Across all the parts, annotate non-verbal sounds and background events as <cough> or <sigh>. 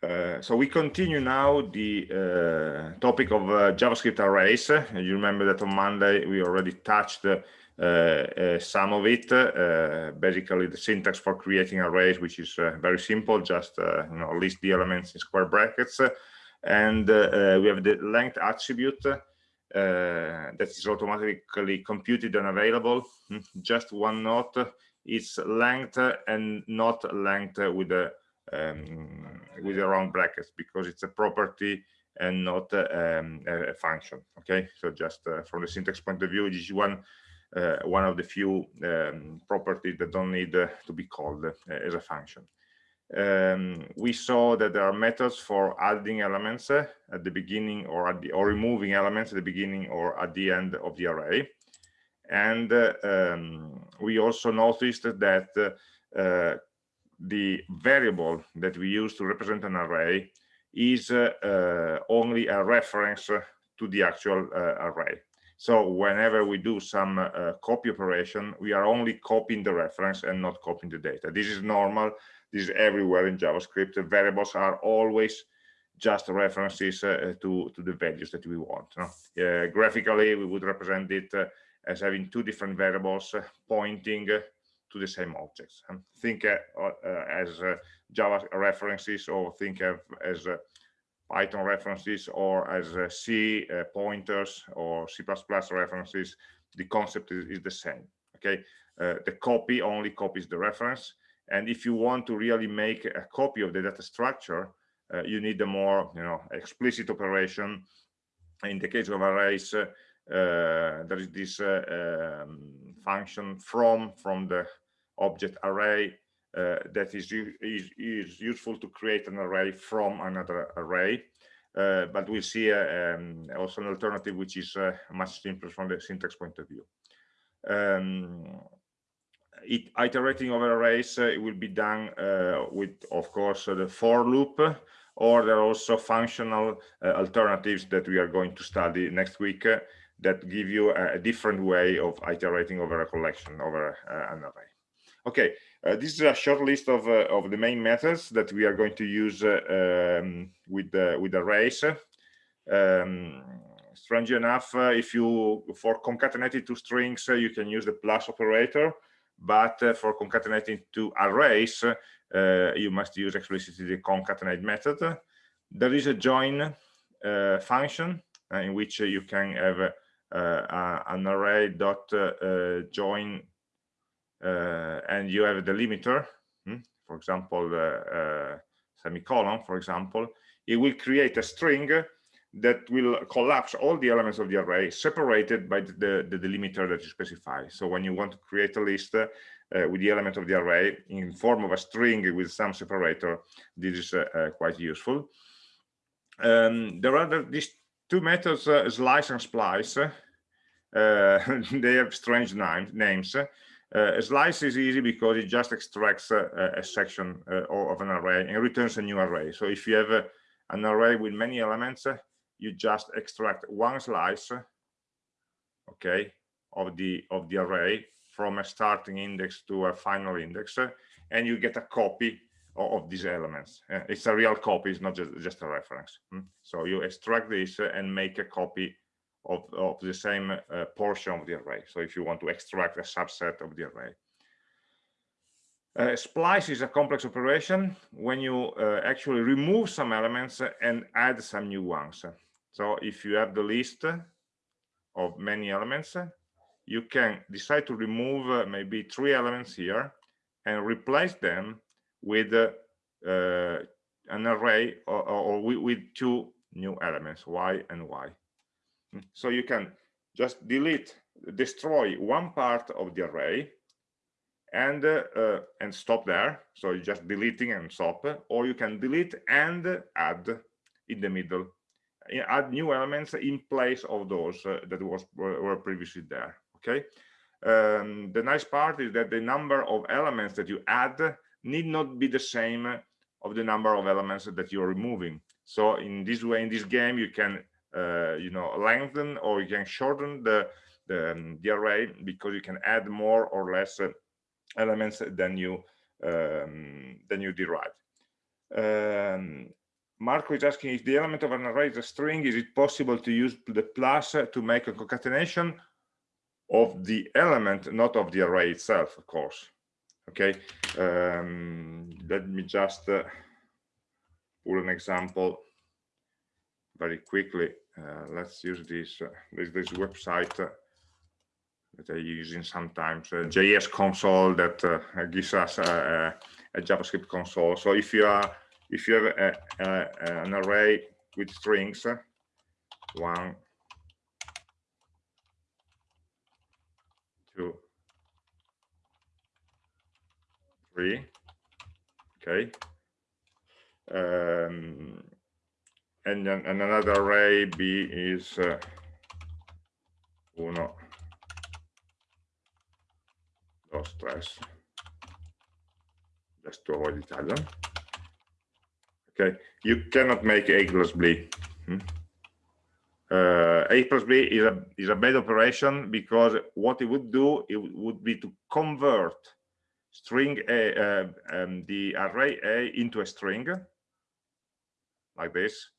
Uh, so we continue now the uh, topic of uh, JavaScript arrays. you remember that on Monday we already touched uh, uh, some of it. basically, the syntax for creating arrays, which is very simple, just you know list the elements in square brackets, and we have the length attribute that is automatically computed and available. Hmm, just one note: it's length and not length with a um, with the round brackets because it's a property and not um, a function okay? So just uh, from the syntax point of view this is one uh, one of the few um, properties that don't need uh, to be called uh, as a function. Um, we saw that there are methods for adding elements uh, at the beginning or at the or removing elements at the beginning or at the end of the array. And uh, um, we also noticed that the variable that we use to represent an array is uh, uh, only a reference to the actual uh, array. So whenever we do some uh, copy operation, we are only copying the reference and not copying the data. This is normal. This is everywhere in JavaScript. The variables are always just references uh, to, to the values that we want. No? graphically, we would represent it uh, as having two different variables pointing to the same objects. And think uh, uh, as uh, Java references or think of as Python references or as C pointers or C++ references, the concept is, is the same. Okay, the copy only copies the reference. And if you want to really make a copy of the data structure, uh, you need a more you know explicit operation in the case of arrays uh, there is this uh, um, function from from the object array uh, that is, is, is useful to create an array from another array. Uh, but we'll see uh, um, also an alternative which is uh, much simpler from the syntax point of view. Um, it, iterating over arrays uh, it will be done uh, with, of course, the for loop, or there are also functional alternatives that we are going to study next week that give you a, different way of iterating over a collection over an array. Okay, uh, this is a short list of, uh, of the main methods that we are going to use uh, um, with, the, with arrays. Um, strange enough, uh, if you, for concatenating two strings, uh, you can use the plus operator, but uh, for concatenating two arrays, you must use explicitly the concatenate method. There is a join function in which you can have an array dot join uh, and you have a delimiter, hmm, for example, uh, semicolon, for example, it will create a string that will collapse all the elements of the array separated by the, the delimiter that you specify. So when you want to create a list uh, with the element of the array in form of a string with some separator, this is uh, uh, quite useful. Um, there are these two methods, uh, slice and splice. <laughs> they have strange name, names. Uh, slice is easy because it just extracts a, a section uh, of an array and returns a new array. So if you have a, an array with many elements, uh, you just extract one slice, okay, of the of the array from a starting index to a final index, and you get a copy of, these elements. Uh, it's a real copy, it's not just, just a reference. Hmm? So you extract this and make a copy of, of the same uh, portion of the array. So if you want to extract a subset of the array. Uh, splice is a complex operation when you uh, actually remove some elements and add some new ones. So if you have the list of many elements, you can decide to remove uh, maybe three elements here and replace them with uh, an array or, or with, with two new elements, y and y. So you can just delete, destroy one part of the array and uh, uh, and stop there. So you're just deleting and stop, or you can delete and add in the middle, add new elements in place of those uh, that was were previously there. Okay. Um, the nice part is that the number of elements that you add need not be the same of the number of elements that you're removing. So in this way, in this game, you can uh, you know lengthen or you can shorten the the, um, the, array because you can add more or less uh, elements than you um, than you derive. Um, Marco is asking if the element of an array is a string, is it possible to use the plus to make a concatenation of the element, not of the array itself, of course. Okay, um, let me just uh, pull an example very quickly. Uh, let's use this, uh, this, this website uh, that I'm using sometimes, uh, JS console that uh, gives us a, a, JavaScript console. So if you are if you have a, a, an array with strings, one, two, three, okay, um, and and another array b is uh, uno, dos, tres, just to avoid Italian okay. You cannot make a plus b. Hmm? uh, a plus b is a is a bad operation because what it would do it would be to convert string a uh, um, the array a into a string like this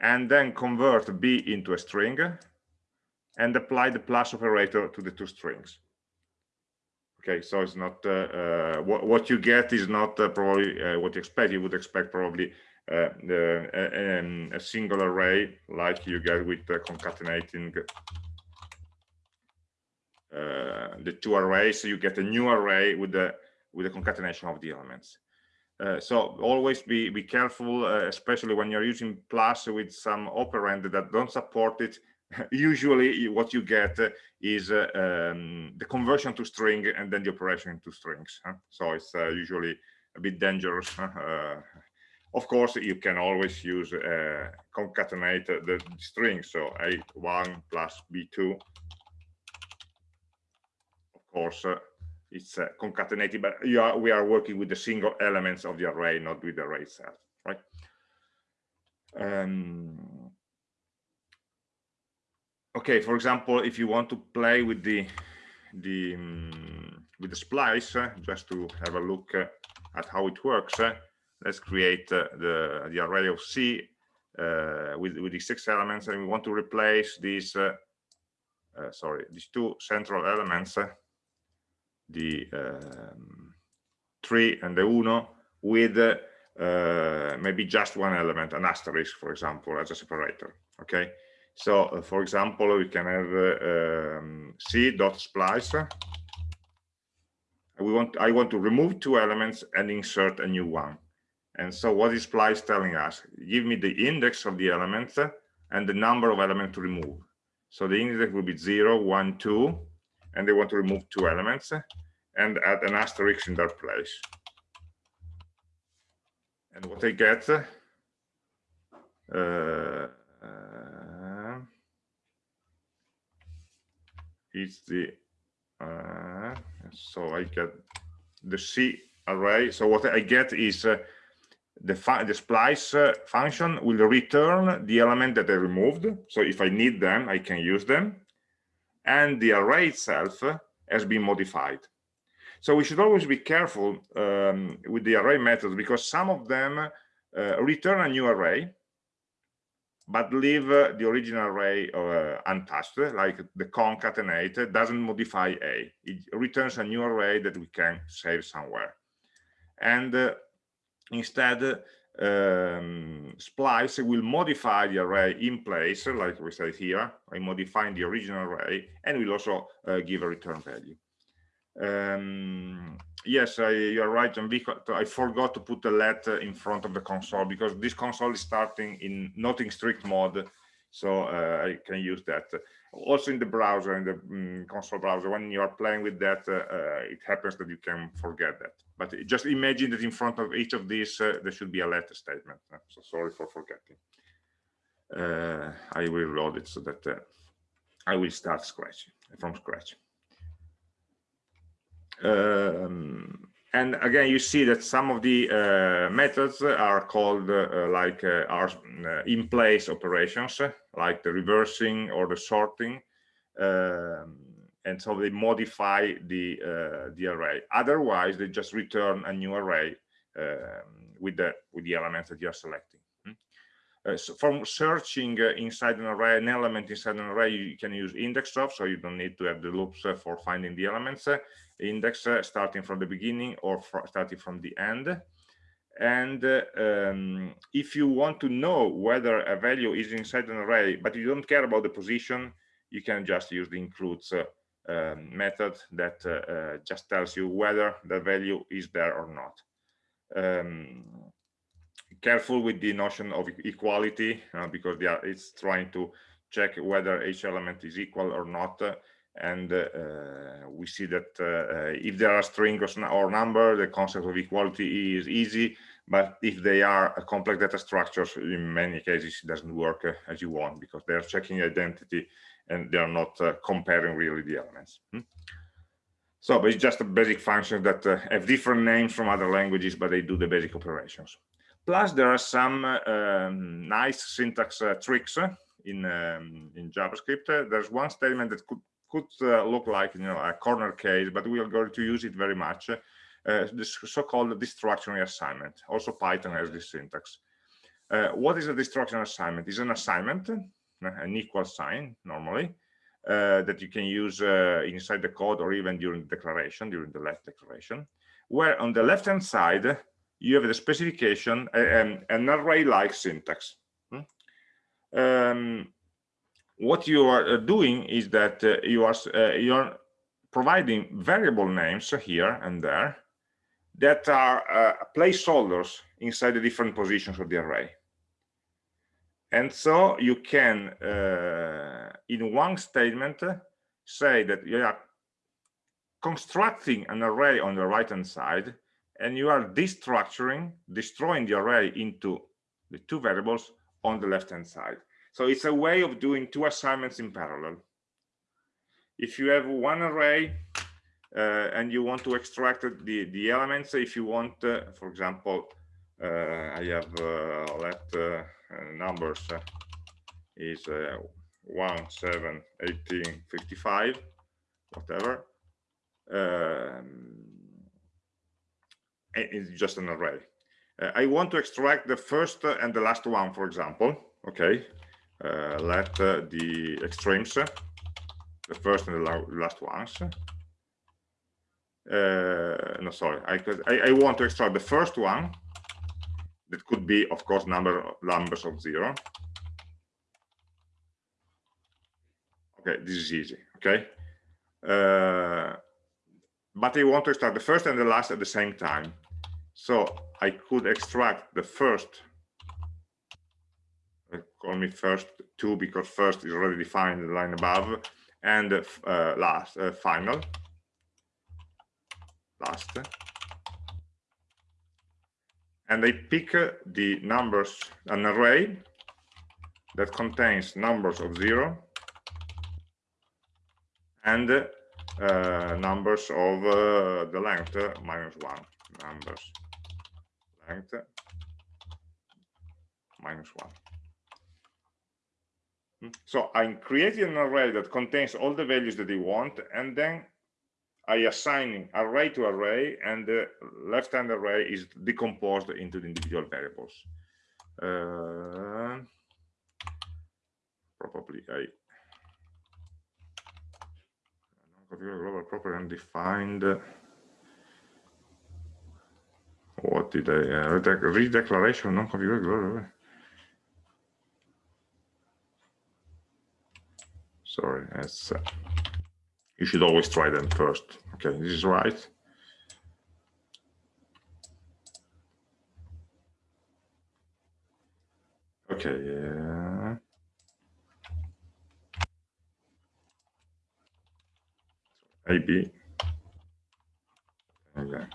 and then convert b into a string and apply the plus operator to the two strings. Okay so it's not uh, uh, what, what you get is not uh, probably what you expect. You would expect probably the, um, a single array like you get with concatenating the two arrays so you get a new array with the with the concatenation of the elements. Uh, so always be be careful uh, especially when you're using plus with some operand that don't support it. <laughs> Usually what you get is uh, um, the conversion to string and then the operation into strings huh? so it's uh, usually a bit dangerous uh, of course you can always use uh, concatenate the string. So a1 plus b2 of course uh, it's uh, concatenated but are, we are working with the single elements of the array not with the array itself right? Um, okay for example if you want to play with the the um, with the splice uh, just to have a look uh, at how it works uh, let's create uh, the the array of c with with these six elements and we want to replace these sorry these two central elements the um, three and the uno with maybe just one element an asterisk for example as a separator okay so, uh, for example, we can have uh, um, c dot splice. We want I want to remove two elements and insert a new one. And so, what is splice telling us? Give me the index of the element and the number of elements to remove. So the index will be 0, 1, 2, and they want to remove two elements and add an asterisk in their place. And what I get uh, is the uh, so I get the C array. So what I get is uh, the, the splice uh, function will return the element that I removed. So if I need them, I can use them. And the array itself has been modified. So we should always be careful um, with the array methods because some of them uh, return a new array but leave uh, the original array uh, untouched, like the concatenate doesn't modify A. It returns a new array that we can save somewhere. And uh, instead, um, splice will modify the array in place, like we said here, by modifying the original array, and will also uh, give a return value. Um, yes, I, you're right, Enrico. I forgot to put the let in front of the console because this console is starting in not in strict mode, so uh, I can use that. Also in the browser, in the um, console browser, when you are playing with that, uh, uh, it happens that you can forget that. But just imagine that in front of each of these, uh, there should be a let statement. So sorry for forgetting. Uh, I will load it so that uh, I will start scratch from scratch. Um, and again, you see that some of the uh, methods are called uh, like uh, are uh, in place operations, like the reversing or the sorting. Um, and so they modify the uh, the array. Otherwise, they just return a new array um, with the with the elements that you're selecting. Hmm? uh, so from searching inside an array, an element inside an array, you can use index of, so you don't need to have the loops for finding the elements. Uh, index uh, starting from the beginning or starting from the end. And uh, um, if you want to know whether a value is inside an array, but you don't care about the position, you can just use the includes um, method that just tells you whether the value is there or not. Um, careful with the notion of equality uh, because are, it's trying to check whether each element is equal or not uh, and uh, we see that uh, if there are strings or number the concept of equality is easy but if they are complex data structures in many cases it doesn't work uh, as you want because they are checking identity and they are not uh, comparing really the elements hmm? so it's just a basic function that have different names from other languages but they do the basic operations Plus, there are some um, nice syntax uh, tricks uh, in um, in JavaScript. Uh, there's one statement that could could uh, look like you know a corner case, but we are going to use it very much. Uh, this so-called destruction assignment. Also, Python has this syntax. Uh, what is a destruction assignment? Is an assignment, an equal sign normally, that you can use inside the code or even during the declaration, during the let declaration, where on the left-hand side you have the specification and an array-like syntax. Hmm? Um, what you are uh, doing is that uh, you are uh, you are providing variable names here and there that are placeholders inside the different positions of the array. And so you can, uh, in one statement, say that you are constructing an array on the right-hand side and you are destructuring, destroying the array into the two variables on the left-hand side. So it's a way of doing two assignments in parallel. If you have one array uh, and you want to extract the, the elements, if you want, uh, for example, uh, I have uh, let uh, numbers uh, is 1, 7, 18, 55, whatever. Um, it's just an array. Uh, I want to extract the first and the last one, for example. Okay, uh, let uh, the extremes, the first and the last ones. Uh, no, sorry, I, I, I want to extract the first one. That could be, of course, number numbers of zero. Okay, this is easy. Okay, uh, but I want to extract the first and the last at the same time. So I could extract the first, uh, call me first two because first is already defined in the line above, and uh, last, uh, final, last. And I pick uh, the numbers, an array that contains numbers of zero and uh, numbers of uh, the length minus one numbers length minus one. So I'm creating an array that contains all the values that I want, and then I assign array to array, and the left-hand array is decomposed into the individual variables. Uh, probably I configure global property and defined what did I uh, redeclaration non-configurable sorry that's uh, you should always try them first. Okay this is right. Okay yeah. Maybe Uh,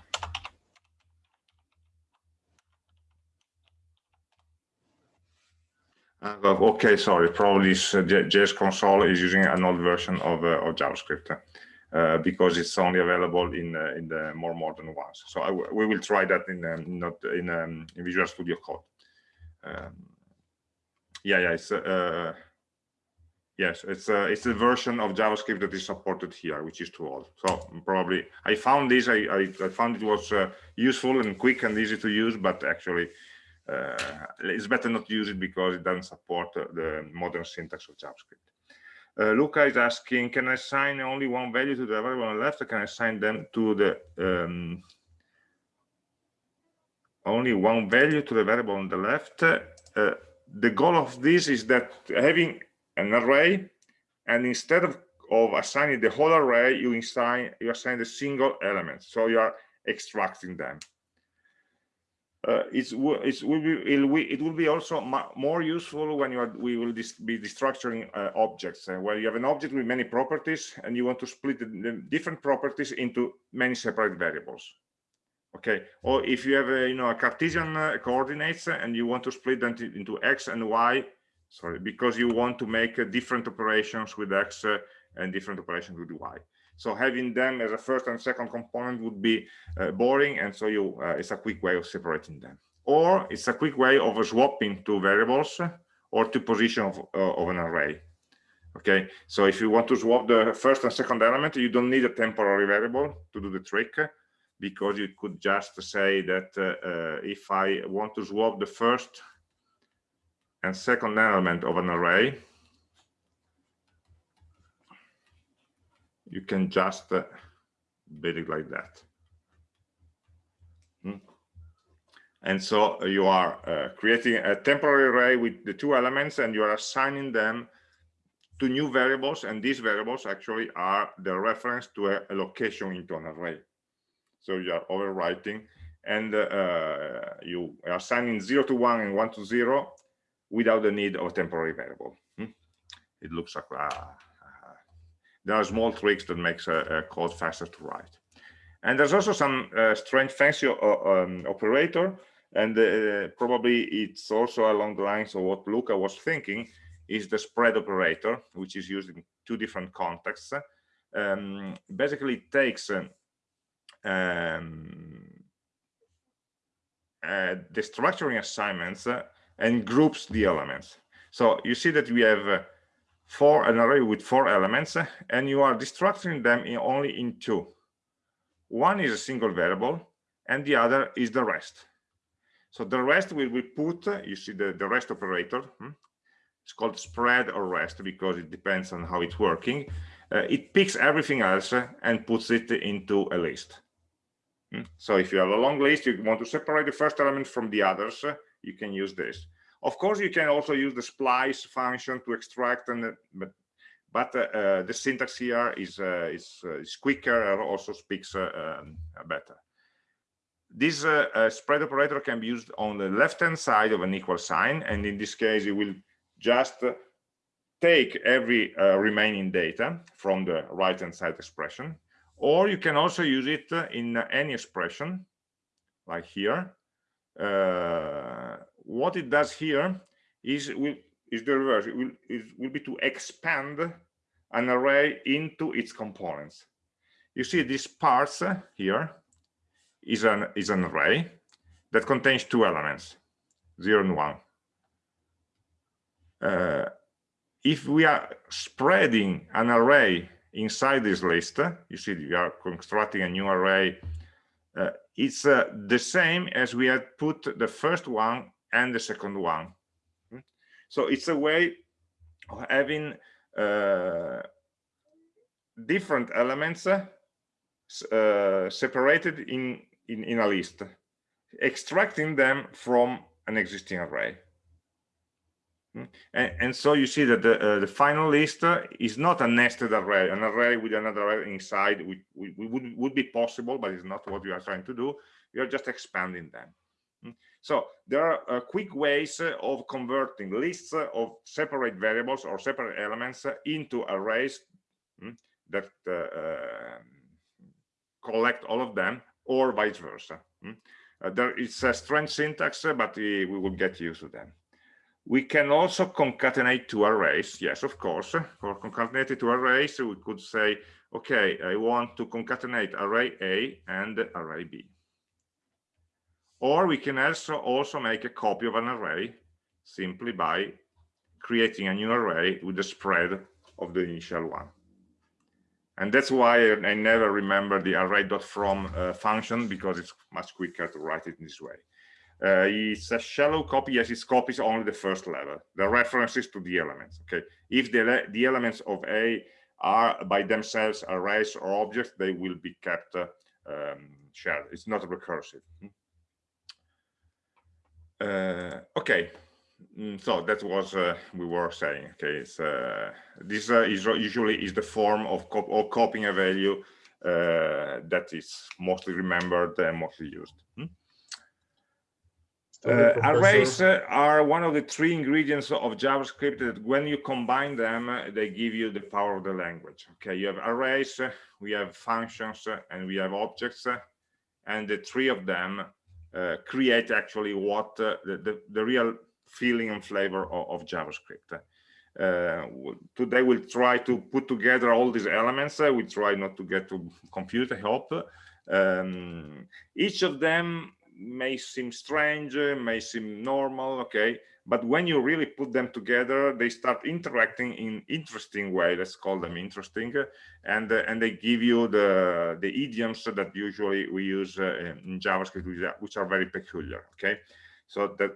okay, sorry, probably uh, JS console is using an old version of, uh, of JavaScript uh, because it's only available in uh, in the more modern ones. So we will try that in um, not in, um, in Visual Studio Code. Um, yeah, yeah, it's uh, yes, it's a it's a version of JavaScript that is supported here, which is too old. So probably I found this, I I, I found it was useful and quick and easy to use, but actually uh, it's better not to use it because it doesn't support the modern syntax of JavaScript. Uh, Luca is asking, can I assign only one value to the variable on the left? Or can I assign them to the um, only one value to the variable on the left? Uh, the goal of this is that having an array, and instead of, of assigning the whole array, you assign you assign a single element. So you are extracting them uh, it's, will be it will, it will be also more useful when you are we will dis be destructuring uh, objects. Uh, where you have an object with many properties and you want to split the, the, different properties into many separate variables. Okay? Or if you have a you know a cartesian uh, coordinates and you want to split them into x and y sorry because you want to make uh, different operations with x and different operations with y so having them as a first and second component would be uh, boring, and so you uh, it's a quick way of separating them. Or it's a quick way of swapping two variables or two positions of, uh, of an array. Okay, so if you want to swap the first and second element, you don't need a temporary variable to do the trick because you could just say that uh, uh, if I want to swap the first and second element of an array, you can just uh, build it like that. Hmm. And so you are uh, creating a temporary array with the two elements and you are assigning them to new variables and these variables actually are the reference to a, a location into an array. So you are overwriting and uh, you are assigning 0 to 1 and 1 to 0 without the need of a temporary variable. Hmm. It looks like uh, there are small tricks that makes a, code faster to write. And there's also some uh, strange fancy uh, um, operator, and uh, probably it's also along the lines of what Luca was thinking, is the spread operator, which is used in two different contexts. Um, basically, it takes um, uh, the structuring assignments uh, and groups the elements. So you see that we have for an array with four elements and you are destructuring them in only in two. One is a single variable and the other is the rest. So the rest will be put you see the the rest operator hmm? it's called spread or rest because it depends on how it's working. Uh, it picks everything else and puts it into a list. Hmm? so if you have a long list you want to separate the first element from the others you can use this of course, you can also use the splice function to extract, and but but uh, uh, the syntax here is uh, is, uh, is quicker and also speaks uh, um, better. This uh, spread operator can be used on the left-hand side of an equal sign, and in this case, it will just take every remaining data from the right-hand side expression, or you can also use it in any expression, like here, uh, what it does here is will is the reverse. It will, it will be to expand an array into its components. You see this parts here is an is an array that contains two elements zero and one. Uh, if we are spreading an array inside this list you see we are constructing a new array uh, it's uh, the same as we had put the first one and the second one. Hmm? So it's a way of having uh, different elements uh, separated in, in, in a list, extracting them from an existing array. Hmm? And, and, so you see that the, uh, the final list uh, is not a nested array, an array with another array inside, which, would, would be possible, but it's not what we are trying to do. Are just expanding them. Hmm? So there are uh, quick ways uh, of converting lists uh, of separate variables or separate elements into arrays mm, that um, collect all of them or vice versa. Mm. there is a strange syntax, but we, we will get used to them. We can also concatenate two arrays. Yes, of course. For concatenated two arrays, we could say, okay, I want to concatenate array A and array B. Or we can also, also make a copy of an array simply by creating a new array with the spread of the initial one. And that's why I never remember the array.from uh, function because it's much quicker to write it in this way. uh, it's a shallow copy yes it copies only the first level the references to the elements okay if the the elements of a are by themselves arrays or objects they will be kept uh, um, shared it's not recursive hmm. Okay mm, so that was uh, we were saying okay it's uh, this uh, is usually is the form of, cop of copying a value uh, that is mostly remembered and mostly used hmm? Uh, arrays uh, are one of the three ingredients of JavaScript that when you combine them, uh, they give you the power of the language. Okay, you have arrays, uh, we have functions, uh, and we have objects, uh, and the three of them Uh, create actually what uh, the, the, the, real feeling and flavor of, of JavaScript. Uh, today we'll try to put together all these elements. we try not to get confused, I hope. Um, each of them may seem strange, may seem normal, okay, but when you really put them together, they start interacting in interesting way. Let's call them interesting, and uh, and they give you the the idioms that usually we use uh, in JavaScript, which are very peculiar. Okay, so that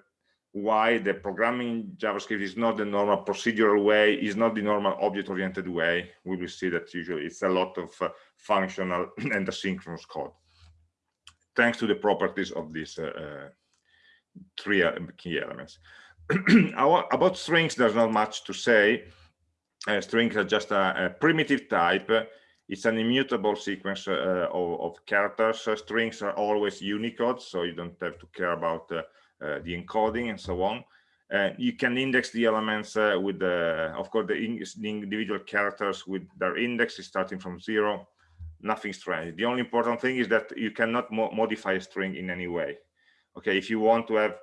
why the programming JavaScript is not the normal procedural way, is not the normal object-oriented way. We will see that usually it's a lot of uh, functional <clears throat> and asynchronous code thanks to the properties of these uh, uh three uh, key elements. <clears throat> About strings, there's not much to say. Uh, strings are just a, a, primitive type. It's an immutable sequence uh, of, of, characters. Uh, strings are always Unicode, so you don't have to care about the encoding and so on. you can index the elements with the, of course, the, the individual characters with their index starting from zero nothing strange. The only important thing is that you cannot mo modify a string in any way. Okay, if you want to have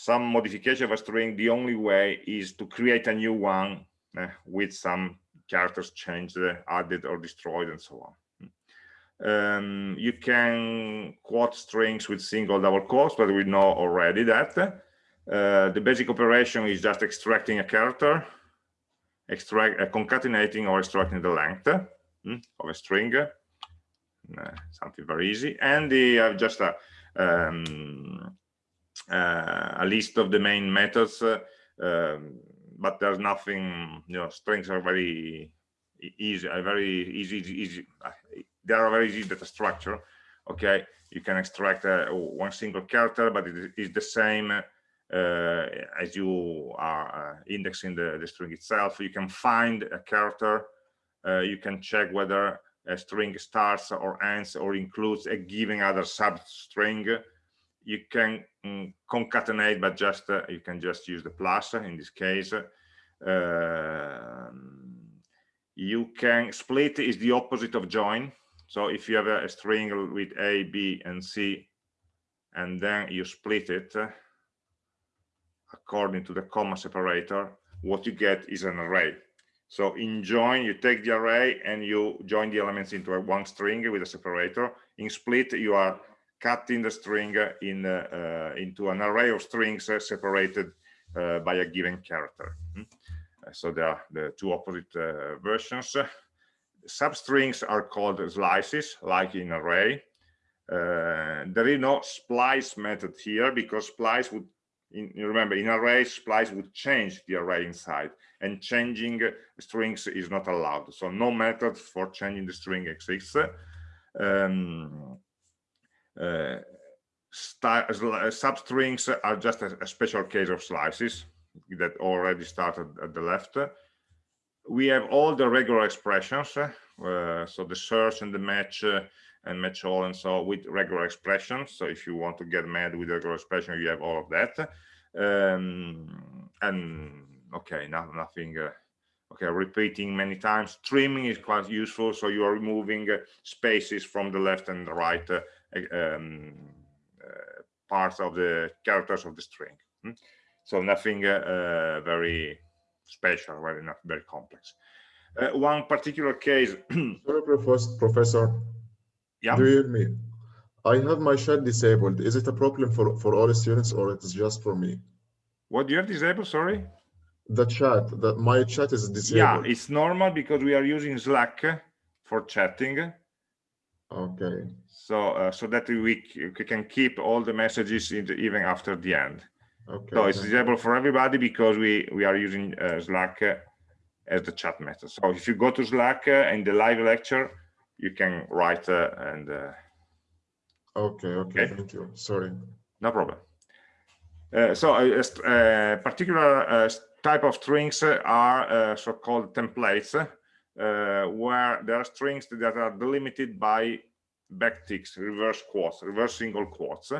some modification of a string, the only way is to create a new one uh, with some characters changed, uh, added or destroyed and so on. Um, you can quote strings with single double quotes, but we know already that. Uh, the basic operation is just extracting a character, extract, uh, concatenating or extracting the length mm, of a string uh, something very easy. And they have just a, um, uh, a list of the main methods, uh, um, but there's nothing, you know, strings are very easy, a very easy, easy. They are very easy data structure. Okay, you can extract uh, one single character, but it is the same uh, as you are uh, indexing the, the string itself. You can find a character. you can check whether a string starts or ends or includes a given other substring you can mm, concatenate but just uh, you can just use the plus in this case. Uh, you can split is the opposite of join. So if you have a, a string with a b and c and then you split it according to the comma separator what you get is an array. So in join, you take the array and you join the elements into a one string with a separator. In split, you are cutting the string in uh, into an array of strings separated uh, by a given character. Hmm? So there are the two opposite uh, versions. Substrings are called slices, like in array. There is no splice method here because splice would in, remember in array splice would change the array inside and changing strings is not allowed so no method for changing the string exists um, substrings are just a, a, special case of slices that already started at the left. We have all the regular expressions uh, so the search and the match uh, and match all and so with regular expressions. So if you want to get mad with regular expression you have all of that. Um, and okay now nothing uh, okay repeating many times. Trimming is quite useful so you are removing uh, spaces from the left and the right uh, um, uh, parts of the characters of the string hmm? so nothing uh, uh, very special very not very complex one particular case <clears throat> sorry professor yeah do you hear me I have my chat disabled. Is it a problem for, for all students or it's just for me? What do you have disabled? Sorry? The chat, that my chat is disabled. Yeah, it's normal because we are using Slack for chatting. Okay. So uh, so that we, we can keep all the messages the, even after the end. Okay. So it's visible for everybody because we we are using uh, Slack uh, as the chat method. So if you go to Slack uh, in the live lecture, you can write uh, and. Uh, okay, okay. Okay. Thank you. Sorry. No problem. Uh, so a, a particular type of strings are so-called templates uh, where there are strings that are delimited by backticks, reverse quotes, reverse single quotes.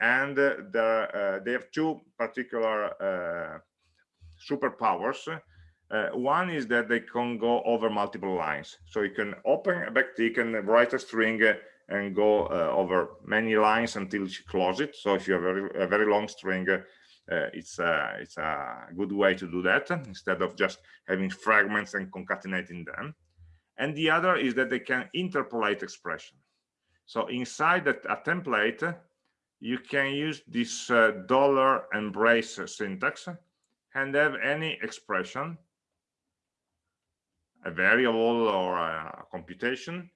And uh, uh, they have two particular superpowers. Uh, one is that they can go over multiple lines. So you can open a backtick and write a string and go uh, over many lines until you close it. So if you have a very, a very long string, uh, it's a it's a good way to do that instead of just having fragments and concatenating them. And the other is that they can interpolate expression. So inside that a template you can use this uh, dollar and brace syntax and have any expression a variable or a computation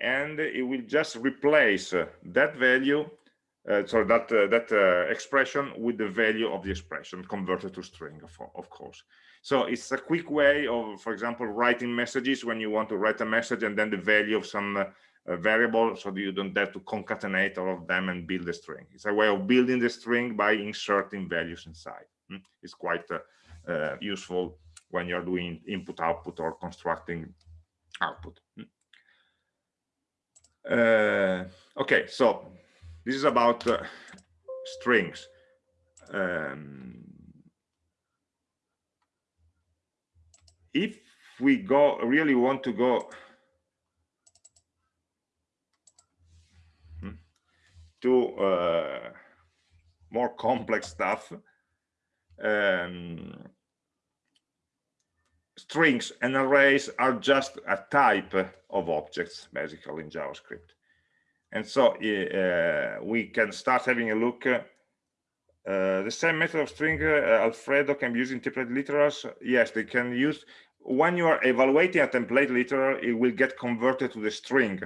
and it will just replace that value uh, so that uh, that uh, expression with the value of the expression converted to string of, course so it's a quick way of for example writing messages when you want to write a message and then the value of some uh, variable so that you don't have to concatenate all of them and build a string it's a way of building the string by inserting values inside mm? it's quite uh, uh, useful when you're doing input output or constructing output mm? okay so this is about uh, strings. Um, if we go really want to go hmm, to uh, more complex stuff um, strings and arrays are just a type of objects basically in javascript and so uh, we can start having a look. Uh, the same method of string uh, Alfredo can be used in template literals. Yes, they can use when you are evaluating a template literal, it will get converted to the string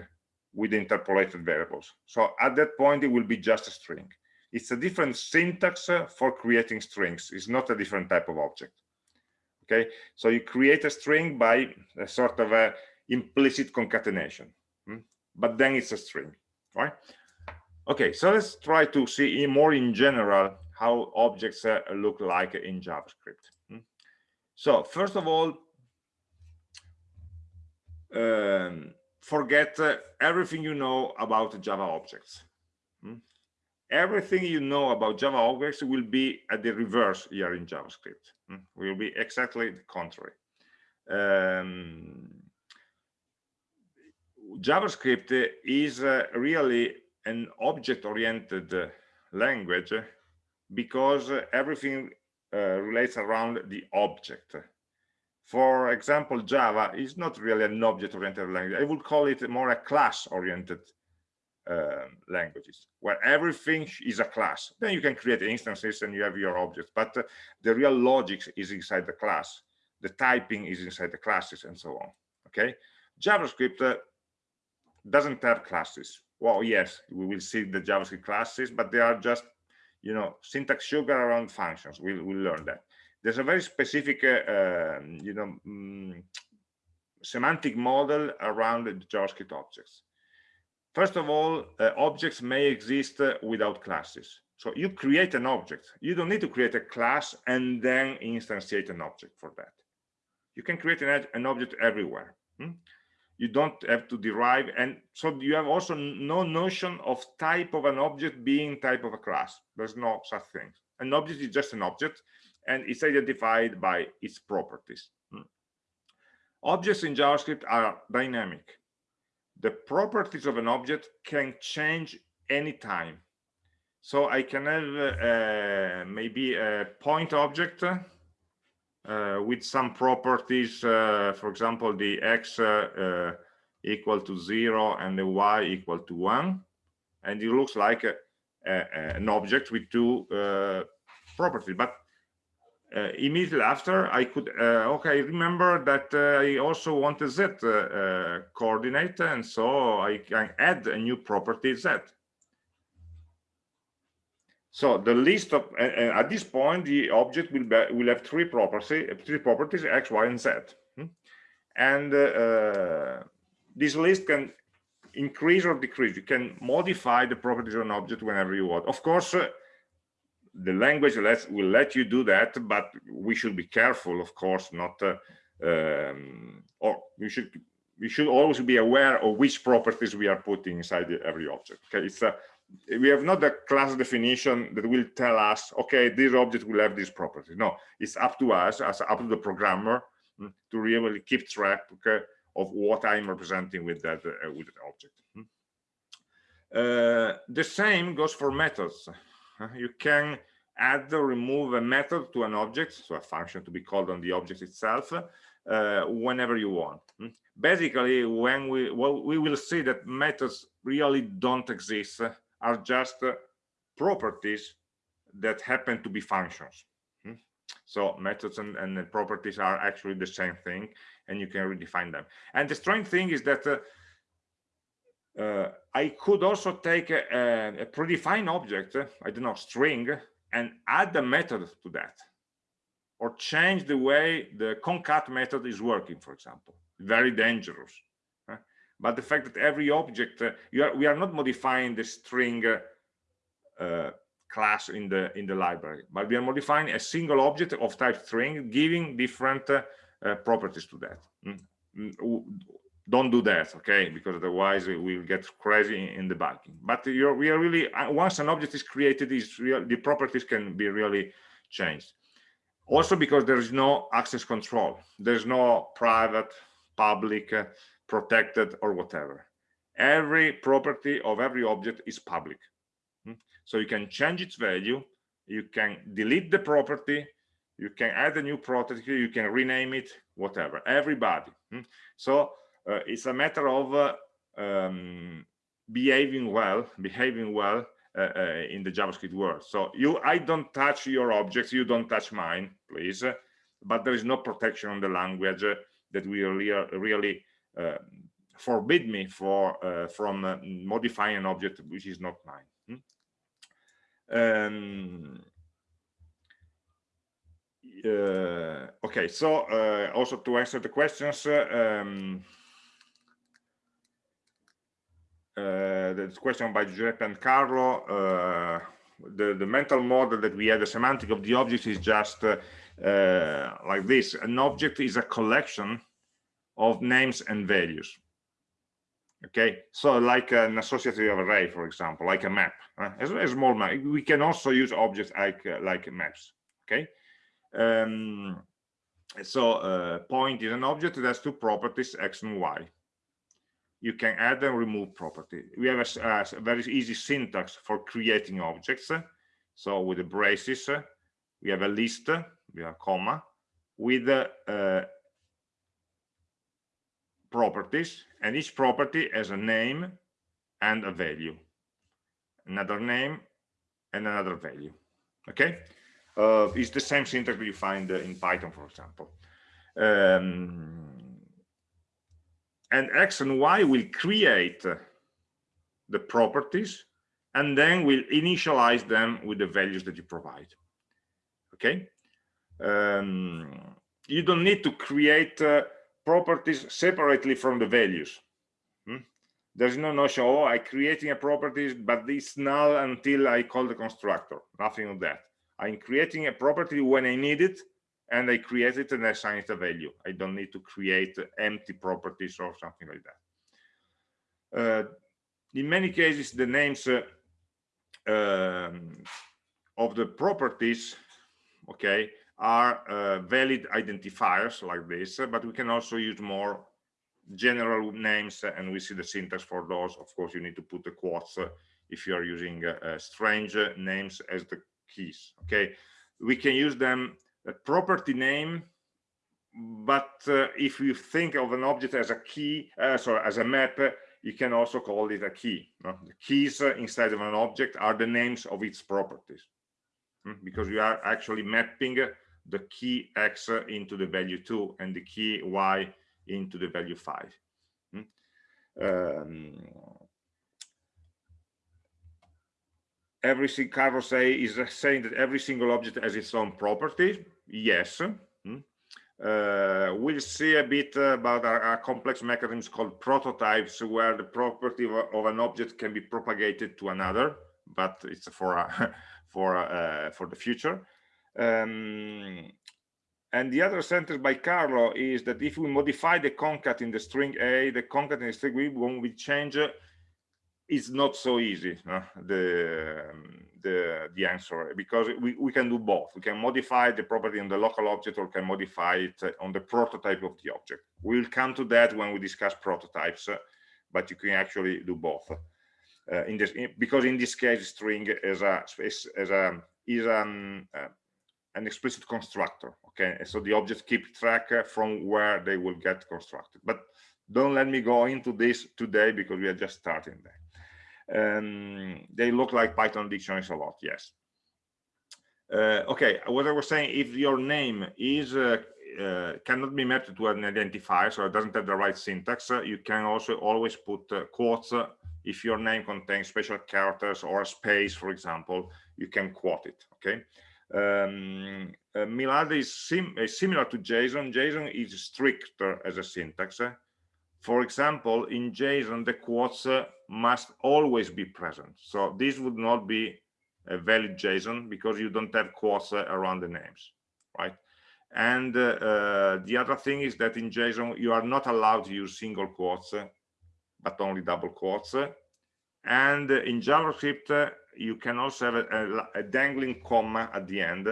with interpolated variables. So at that point, it will be just a string. It's a different syntax for creating strings. It's not a different type of object. Okay, so you create a string by a sort of a implicit concatenation, hmm? but then it's a string right okay so let's try to see more in general how objects uh, look like in javascript hmm? so first of all um, forget uh, everything you know about java objects hmm? everything you know about java objects will be at the reverse here in javascript hmm? will be exactly the contrary um, JavaScript is uh, really an object-oriented language because everything uh, relates around the object. For example, Java is not really an object-oriented language. I would call it more a class-oriented uh, languages where everything is a class. Then you can create instances and you have your objects, but uh, the real logic is inside the class. The typing is inside the classes and so on. Okay, JavaScript uh, doesn't have classes. Well, yes, we will see the JavaScript classes, but they are just, you know, syntax sugar around functions. We'll, we'll learn that. There's a very specific, uh, um, you know, mm, semantic model around the JavaScript objects. First of all, uh, objects may exist uh, without classes. So you create an object. You don't need to create a class and then instantiate an object for that. You can create an, an object everywhere. Hmm? You don't have to derive and so you have also no notion of type of an object being type of a class. There's no such thing. An object is just an object and it's identified by its properties. Hmm. objects in javascript are dynamic. The properties of an object can change anytime. So i can have uh, maybe a point object with some properties, uh, for example, the x uh, equal to zero and the y equal to one. And it looks like a, a, an object with two properties. But uh, immediately after I could uh, okay remember that uh, I also want a Z uh, uh, coordinate and so I can add a new property Z so the list of at this point the object will be, will have three properties three properties X Y and Z hmm? and uh, this list can increase or decrease you can modify the properties of an object whenever you want of course the language lets, will let you do that, but we should be careful, of course, not, uh, um, or we should we should always be aware of which properties we are putting inside every object. Okay, it's a, we have not a class definition that will tell us, okay, this object will have this property. No, it's up to us, as up to the programmer, mm, to really keep track of what I'm representing with that uh, with that object. Mm. Uh, the same goes for methods you can add or remove a method to an object so a function to be called on the object itself uh, whenever you want hmm? basically when we well we will see that methods really don't exist are just uh, properties that happen to be functions hmm? so methods and, and, properties are actually the same thing and you can redefine them and the strange thing is that uh, uh, I could also take a, a, predefined object, I don't know, string, and add a method to that, or change the way the concat method is working, for example. Very dangerous. But the fact that every object, uh, are, we are not modifying the string uh, class in the in the library, but we are modifying a single object of type string, giving different uh, uh properties to that. Mm don't do that okay? Because otherwise we'll get crazy in, the debugging but you're we are really uh, once an object is created is real the properties can be really changed. Also because there is no access control. There's no private public uh, protected or whatever every property of every object is public hmm? so you can change its value you can delete the property you can add a new property you can rename it whatever everybody hmm? so uh, it's a matter of uh, um, behaving well, behaving well uh, in the JavaScript world. So you, I don't touch your objects, you don't touch mine, please. But there is no protection on the language that will really, really forbid me for uh, from uh, modifying an object which is not mine. Hmm? Um, uh, okay, so also to answer the questions, um, uh, the question by Giuseppe and Carlo, uh, the, the mental model that we have, the semantic of the object is just uh, like this. An object is a collection of names and values. Okay, so like an associative array, for example, like a map, uh, a, a, small map. We can also use objects like uh, like maps. Okay, um, so uh, point is an object that has two properties, x and y you can add and remove property. We have a, a very easy syntax for creating objects. So with the braces, we have a list, we have a comma, with uh, properties, and each property has a name and a value, another name and another value. Okay, uh, it's the same syntax you find in Python, for example. Um, and x and y will create the properties and then we'll initialize them with the values that you provide okay um, you don't need to create uh, properties separately from the values hmm? there's no notion oh I'm creating a property but it's null until i call the constructor nothing of that i'm creating a property when i need it and I create it and assign it a value. I don't need to create empty properties or something like that. Uh, in many cases, the names uh, um, of the properties, okay, are uh, valid identifiers like this, but we can also use more general names and we see the syntax for those. Of course, you need to put the quotes uh, if you are using uh, strange names as the keys, okay? We can use them a property name but uh, if you think of an object as a key uh, sorry as a map uh, you can also call it a key no? the keys uh, inside of an object are the names of its properties hmm? because you are actually mapping the key x into the value 2 and the key y into the value 5 hmm? um, every Carlos say is saying that every single object has its own property yes hmm? uh, we'll see a bit about our, our, complex mechanisms called prototypes where the property of, of, an object can be propagated to another but it's for uh, <laughs> for uh, for the future um, and the other sentence by Carlo is that if we modify the concat in the string A, the concat in the string B, when we change it's not so easy uh, the the the answer because we, we can do both. We can modify the property on the local object or can modify it on the prototype of the object. We'll come to that when we discuss prototypes uh, but you can actually do both. Uh, in this in, because in this case string is a as a is an uh, an explicit constructor okay so the objects keep track uh, from where they will get constructed but don't let me go into this today because we are just starting there um, they look like Python dictionaries a lot, yes. Uh, okay, what I was saying, if your name is uh, uh, cannot be mapped to an identifier, so it doesn't have the right syntax, uh, you can also always put uh, quotes if your name contains special characters or a space, for example, you can quote it, okay? Um, Milad is, sim is, similar to JSON. JSON is stricter as a syntax. For example, in JSON, the quotes uh, must always be present. So this would not be a valid JSON because you don't have quotes uh, around the names, right? And uh, uh, the other thing is that in JSON, you are not allowed to use single quotes, uh, but only double quotes. And in JavaScript, you can also have a, a, a dangling comma at the end.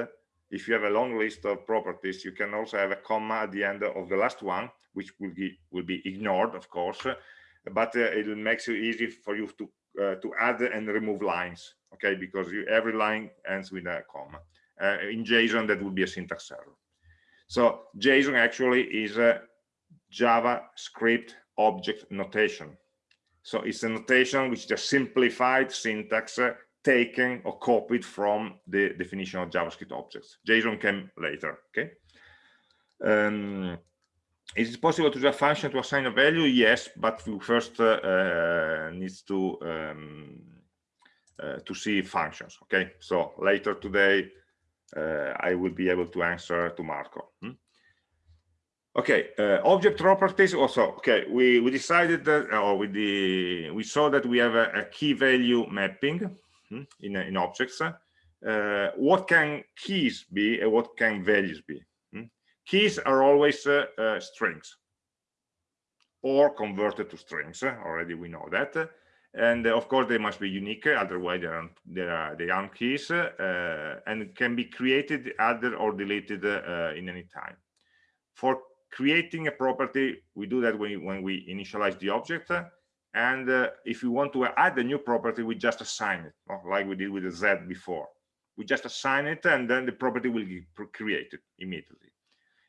If you have a long list of properties, you can also have a comma at the end of the last one which will be will be ignored of course but uh, it makes it easy for you to uh, to add and remove lines okay? Because you, every line ends with a comma uh, in json that would be a syntax error. So json actually is a javascript object notation. So it's a notation which is a simplified syntax uh, taken or copied from the definition of javascript objects json came later okay um, is it possible to use a function to assign a value? Yes, but we first uh, uh, needs to um, uh, to see functions. Okay, so later today uh, I will be able to answer to Marco. Hmm? Okay, uh, object properties. Also, okay, we we decided that, or we the we saw that we have a, a key value mapping in in objects. Uh, what can keys be and what can values be? keys are always uh, uh, strings or converted to strings already we know that and uh, of course they must be unique otherwise they aren't they are they aren't keys uh, and can be created added or deleted uh, in any time for creating a property we do that when, when we initialize the object and uh, if we want to add a new property we just assign it like we did with the z before we just assign it and then the property will be created immediately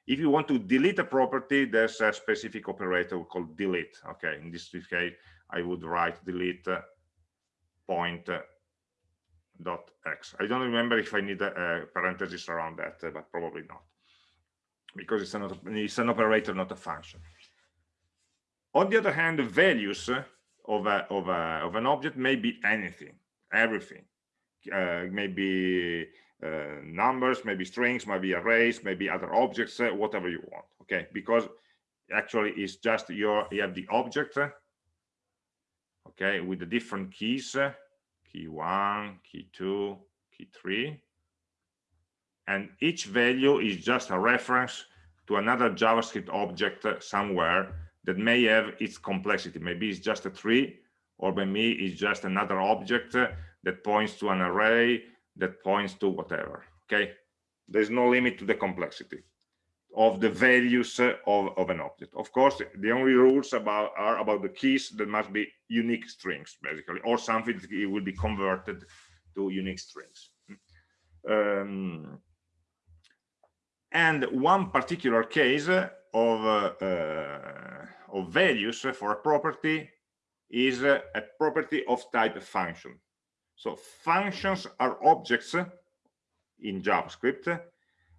if you want to delete a property, there's a specific operator called delete. Okay, in this case, I would write delete uh, point uh, dot x. I don't remember if I need a, a parenthesis around that, uh, but probably not, because it's an, it's an operator, not a function. On the other hand, values of, a, of, a, of an object may be anything, everything. Uh, maybe uh, numbers, maybe strings, maybe arrays, maybe other objects, uh, whatever you want. Okay, because actually it's just your you have the object. Okay, with the different keys, key one, key two, key three, and each value is just a reference to another JavaScript object somewhere that may have its complexity. Maybe it's just a tree, or maybe it's just another object that points to an array that points to whatever okay? There's no limit to the complexity of the values of, of an object. Of course the only rules about are about the keys that must be unique strings basically or something that will be converted to unique strings. Um, and one particular case of uh, of values for a property is a property of type function. So functions are objects in JavaScript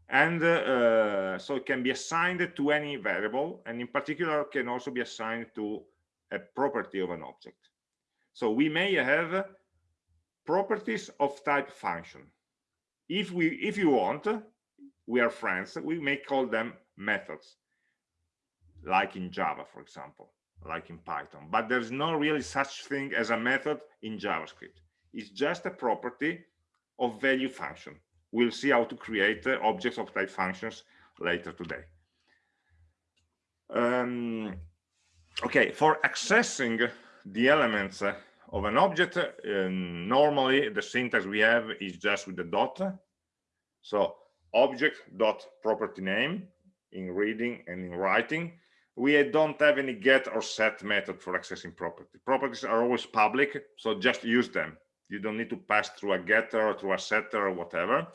and uh, so it can be assigned to any variable and in particular can also be assigned to a property of an object. So we may have properties of type function. If we if you want we are friends we may call them methods like in java for example like in python. But there's no really such thing as a method in javascript. It's just a property of value function. We'll see how to create uh, objects of type functions later today. Um, okay for accessing the elements uh, of an object uh, normally the syntax we have is just with the dot. So object dot property name in reading and in writing we don't have any get or set method for accessing property properties are always public so just use them. You don't need to pass through a getter or through a setter or whatever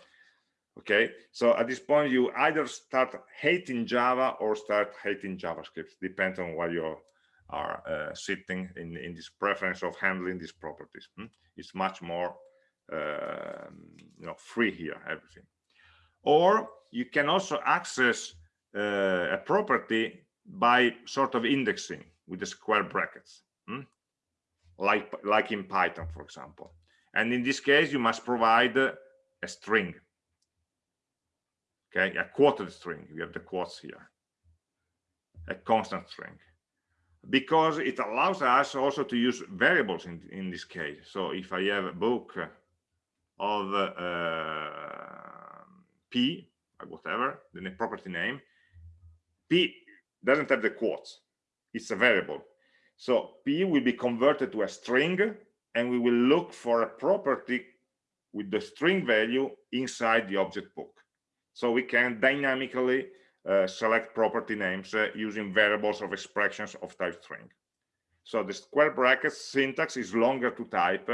okay? So at this point you either start hating java or start hating javascript depends on where you are uh, sitting in in this preference of handling these properties hmm? it's much more uh, you know free here everything. Or you can also access uh, a property by sort of indexing with the square brackets hmm? like like in python for example. And in this case you must provide a string. Okay a quoted string. We have the quotes here. A constant string. Because it allows us also to use variables in in this case. So if i have a book of uh, p or whatever then a property name p doesn't have the quotes it's a variable. So p will be converted to a string and we will look for a property with the string value inside the object book. So we can dynamically uh, select property names uh, using variables of expressions of type string. So the square bracket syntax is longer to type.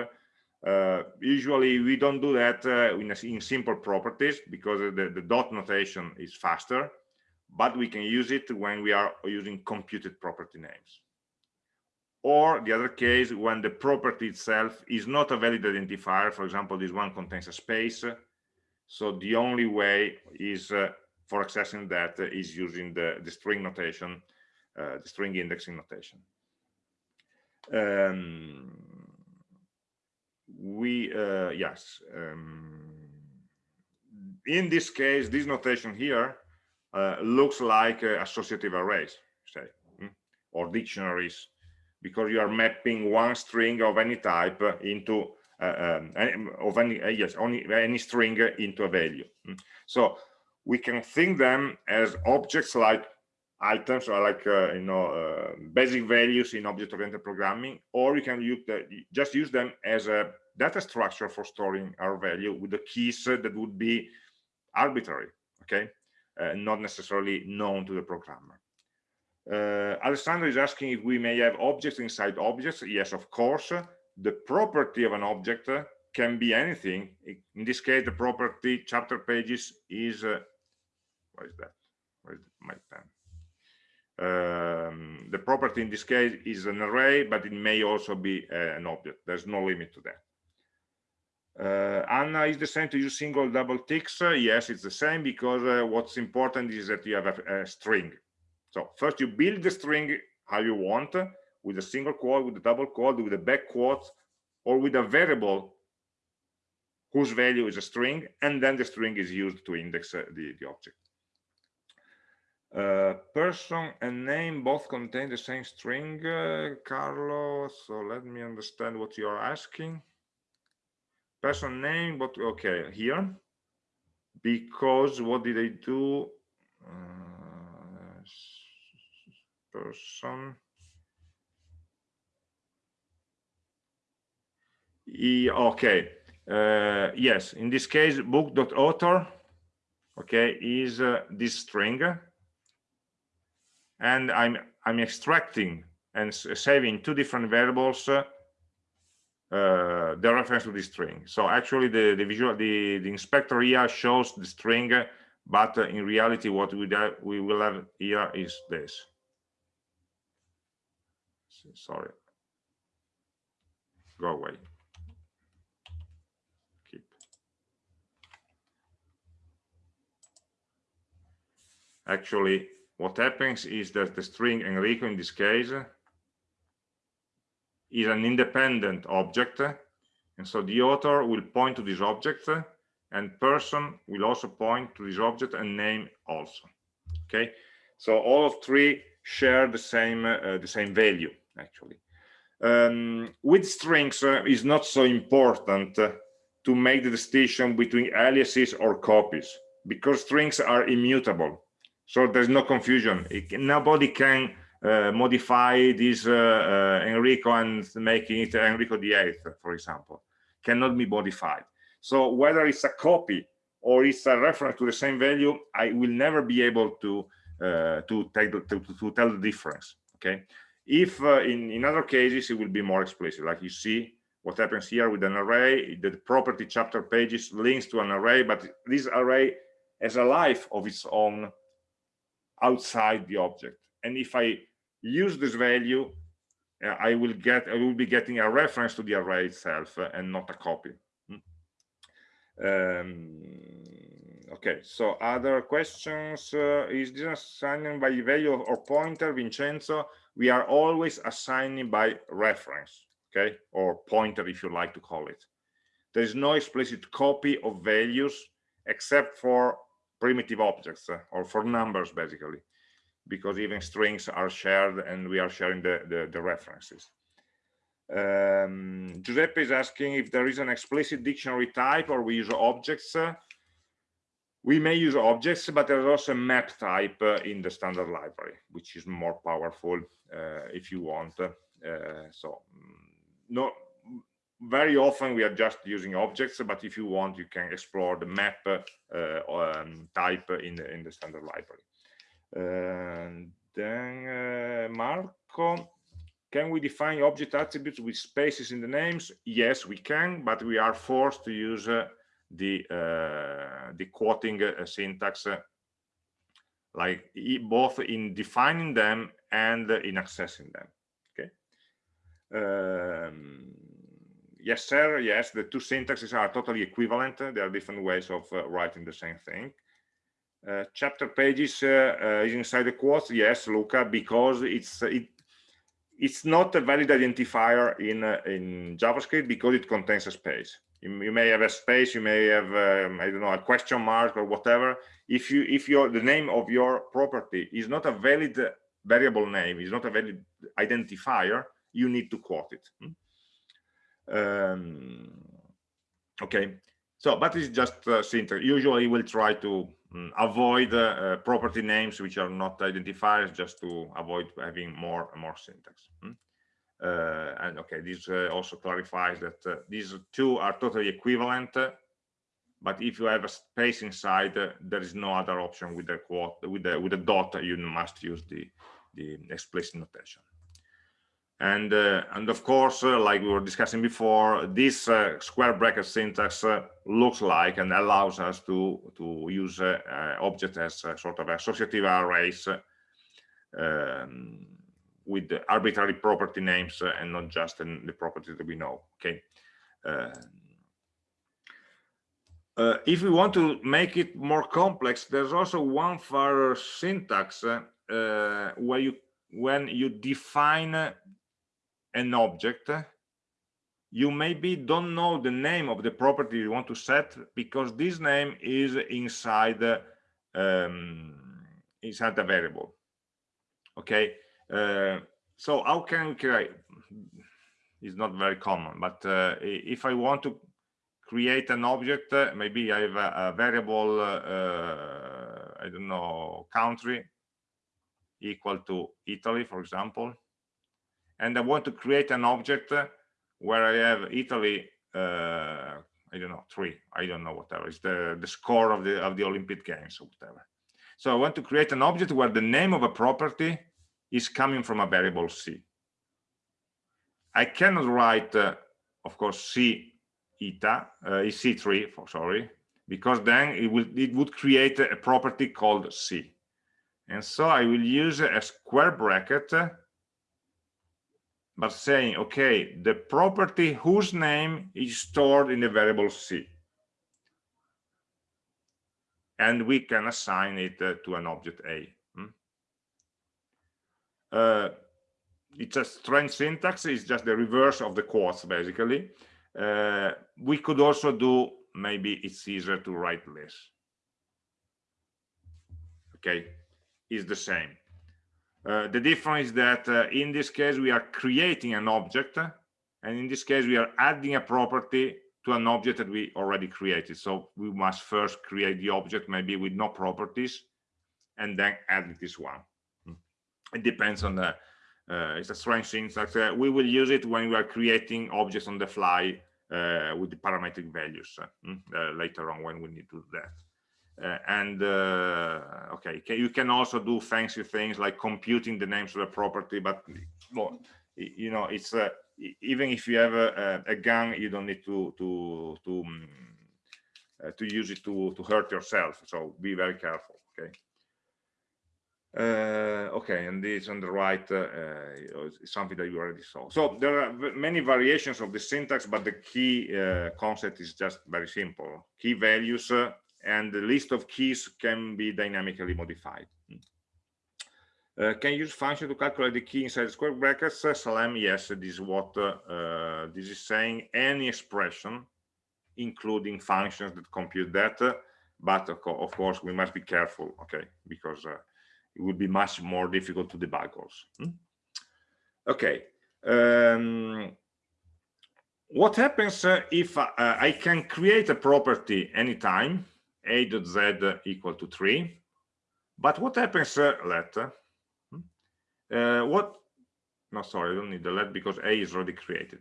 Uh, usually we don't do that uh, in, a, in, simple properties because the, the dot notation is faster but we can use it when we are using computed property names. Or the other case when the property itself is not a valid identifier for example this one contains a space so the only way is uh, for accessing that is using the, the string notation uh, the string indexing notation. Um, we uh, yes um, in this case this notation here looks like uh, associative arrays say hmm, or dictionaries because you are mapping one string of any type into uh, um, of any uh, yes only any string into a value hmm. so we can think them as objects like items or like uh, you know uh, basic values in object-oriented programming or you can use the, just use them as a data structure for storing our value with the keys that would be arbitrary okay uh, not necessarily known to the programmer uh, Alessandro is asking if we may have objects inside objects. Yes, of course. The property of an object can be anything. In this case, the property chapter pages is, uh, what is that? Where's my pen? Um, the property in this case is an array, but it may also be uh, an object. There's no limit to that. Uh, Anna is the same to use single double ticks. Uh, yes, it's the same because uh, what's important is that you have a, a string so first you build the string how you want with a single quote, with a double quote, with a back quote, or with a variable whose value is a string, and then the string is used to index uh, the, the object. Uh, person and name both contain the same string, uh, Carlos. So let me understand what you are asking. Person name, but okay, here. Because what did I do? Uh, person e, okay uh, yes in this case book.author okay is uh, this string and i'm i'm extracting and saving two different variables uh, the reference to the string. So actually the the visual the the inspector here shows the string but in reality what we, we will have here is this. Sorry. Go away. Keep. Actually what happens is that the string Enrico in this case is an independent object and so the author will point to this object and person will also point to this object and name also okay? So all of three share the same uh, the same value actually. Um, with strings uh, is not so important uh, to make the distinction between aliases or copies because strings are immutable so there's no confusion. It, nobody can modify this uh, uh, Enrico and making it Enrico the eighth for example. Cannot be modified. So whether it's a copy or it's a reference to the same value I will never be able to uh, to, take the, to, to tell the difference okay? If uh, in in other cases it will be more explicit. Like you see what happens here with an array the property chapter pages links to an array but this array has a life of its own outside the object and if i use this value uh, i will get i will be getting a reference to the array itself uh, and not a copy. Hmm. um, okay so other questions uh, is this assignment by value or pointer? Vincenzo we are always assigning by reference okay? Or pointer if you like to call it. There is no explicit copy of values except for primitive objects uh, or for numbers basically because even strings are shared and we are sharing the the, the references. Um, Giuseppe is asking if there is an explicit dictionary type or we use objects. We may use objects but there's also a map type uh, in the standard library which is more powerful uh, if you want. Uh, so mm, no very often we are just using objects but if you want you can explore the map uh, um, type in the, in the standard library then uh, marco can we define object attributes with spaces in the names? Yes we can but we are forced to use uh, the uh, the quoting syntax like both in defining them and in accessing them okay? Um, yes sir yes the two syntaxes are totally equivalent. There are different ways of uh, writing the same thing uh, chapter pages uh, is inside the quotes yes luca because it's it it's not a valid identifier in in javascript because it contains a space. You, you may have a space you may have um, i don't know a question mark or whatever. If you if your the name of your property is not a valid variable name is not a valid identifier you need to quote it. Hmm? um, okay. So but it's just uh, syntax usually we'll try to avoid uh, uh, property names which are not identifiers just to avoid having more and more syntax hmm? Uh, and okay this uh, also clarifies that uh, these two are totally equivalent but if you have a space inside there is no other option with the quote with the with the dot you must use the the explicit notation and uh, and of course uh, like we were discussing before this uh, square bracket syntax looks like and allows us to to use object as sort of associative arrays um, with arbitrary property names uh, and not just the properties that we know okay? Uh, uh, if we want to make it more complex there's also one further syntax uh, uh, where you when you define an object you maybe don't know the name of the property you want to set because this name is inside um, inside a variable. Okay? Uh, so how can we create it's not very common but uh, if i want to create an object uh, maybe i have a, a variable uh, i don't know country equal to italy for example and i want to create an object where i have italy uh, i don't know three i don't know whatever it's the the score of the of the olympic games or whatever so i want to create an object where the name of a property is coming from a variable c. I cannot write, uh, of course, c eta, uh, c3, for, sorry, because then it will it would create a property called c. And so I will use a square bracket, uh, but saying, okay, the property whose name is stored in the variable c. and we can assign it uh, to an object A. Hmm? Uh, it's a strange syntax, it's just the reverse of the quotes, basically. Uh, we could also do, maybe it's easier to write less. Okay, is the same. Uh, the difference is that uh, in this case we are creating an object and in this case we are adding a property to an object that we already created. So we must first create the object maybe with no properties and then add this one. Hmm. it depends on the uh, it's a strange syntax uh, we will use it when we are creating objects on the fly uh, with the parametric values hmm, later on when we need to do that uh, and uh, okay you can also do fancy things like computing the names of the property but well, you know it's uh, even if you have a, a, gun you don't need to to to um, uh, to use it to to hurt yourself so be very careful okay? Uh, okay and this on the right uh, is something that you already saw. So there are many variations of the syntax but the key concept is just very simple. Key values and the list of keys can be dynamically modified. Uh, can you use function to calculate the key inside square brackets? Uh, Salem, yes, this is what uh, uh, this is saying. Any expression, including functions that compute that, but of, co of, course we must be careful, okay, because uh, it would be much more difficult to debug also. Hmm? Okay. Um, what happens uh, if I can create a property anytime a dot z equal to 3 but what happens uh, let hmm? uh, what no sorry i don't need the let because a is already created.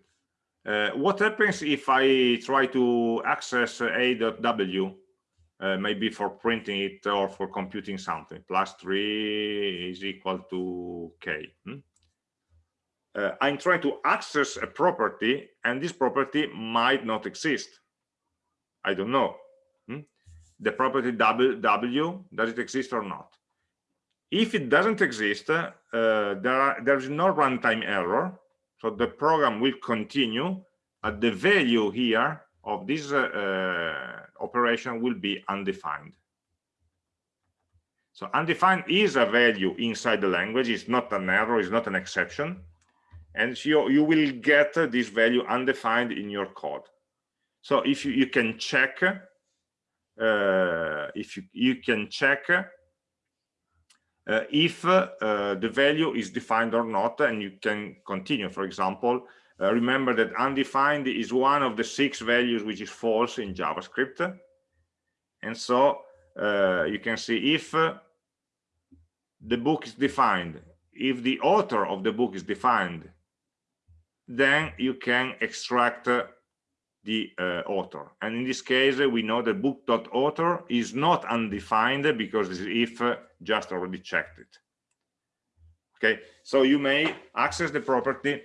Uh, what happens if i try to access a dot w uh, maybe for printing it or for computing something? Plus 3 is equal to k hmm? Uh, i'm trying to access a property and this property might not exist. I don't know the property w, w does it exist or not? If it doesn't exist uh, there are, there's no runtime error so the program will continue at the value here of this uh, uh, operation will be undefined. So undefined is a value inside the language it's not an error it's not an exception and so you will get this value undefined in your code. So if you, you can check if you, you can check uh, if uh, the value is defined or not and you can continue. For example uh, remember that undefined is one of the six values which is false in javascript. And so uh, you can see if uh, the book is defined if the author of the book is defined then you can extract the uh, author. And in this case, we know that book.author is not undefined because this if uh, just already checked it. Okay, so you may access the property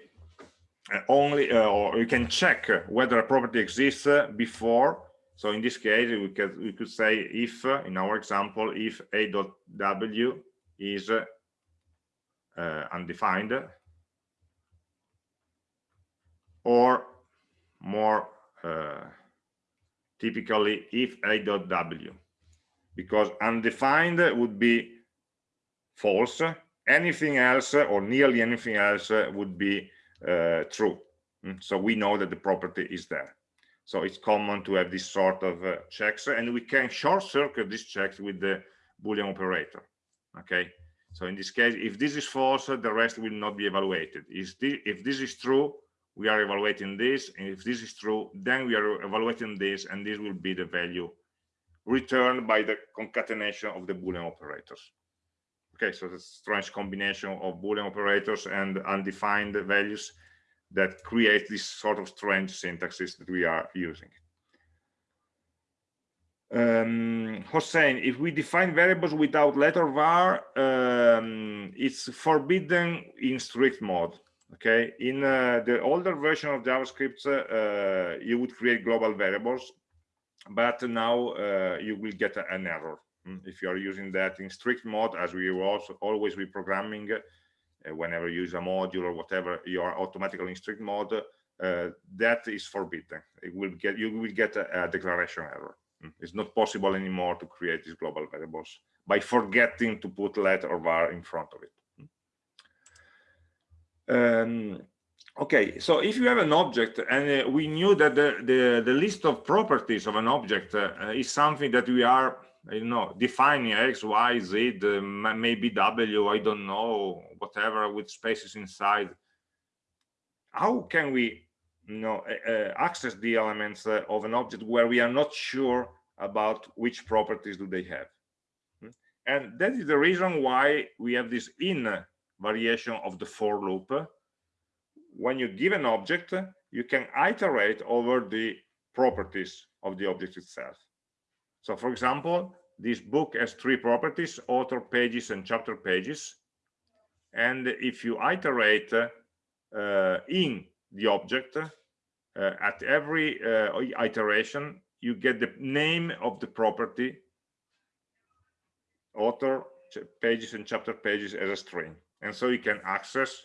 uh, only, uh, or you can check whether a property exists uh, before. So in this case, we could we could say if, uh, in our example, if a.w is undefined, or more uh, typically if a.w because undefined would be false anything else or nearly anything else would be uh, true. Mm, so we know that the property is there. So it's common to have this sort of uh, checks and we can short circuit these checks with the boolean operator okay? So in this case if this is false the rest will not be evaluated. If this is true we are evaluating this and if this is true then we are evaluating this and this will be the value returned by the concatenation of the boolean operators. Okay so the strange combination of boolean operators and undefined values that create this sort of strange syntaxes that we are using. Um, Hossein, if we define variables without letter var, um, it's forbidden in strict mode okay? In uh, the older version of javascript uh, you would create global variables but now uh, you will get an error. Hmm, if you are using that in strict mode as we also always be programming uh, whenever you use a module or whatever you are automatically in strict mode uh, that is forbidden. It will get you will get a, a declaration error. Mm, it's not possible anymore to create these global variables by forgetting to put let or var in front of it. Um, okay, so if you have an object and uh, we knew that the, the, the, list of properties of an object uh, is something that we are, you know, defining x, y, z, uh, maybe w, I don't know, whatever with spaces inside. How can we you know, uh, access the elements uh, of an object where we are not sure about which properties do they have? Hmm? And that is the reason why we have this in variation of the for loop. When you give an object you can iterate over the properties of the object itself. So for example this book has three properties author pages and chapter pages. And if you iterate uh, in the object uh, at every uh, iteration you get the name of the property author pages and chapter pages as a string and so you can access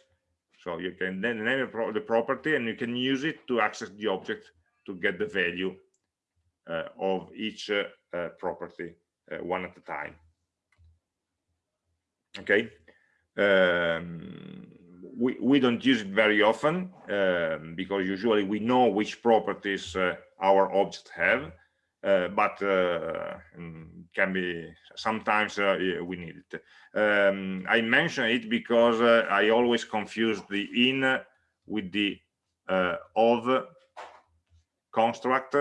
so you can then name the property and you can use it to access the object to get the value uh, of each uh, uh, property uh, one at a time. Okay? Um, we, we don't use it very often um, because usually we know which properties uh, our objects have but uh, mm, can be sometimes uh, we need it. Um, I mention it because I always confuse the in with the of construct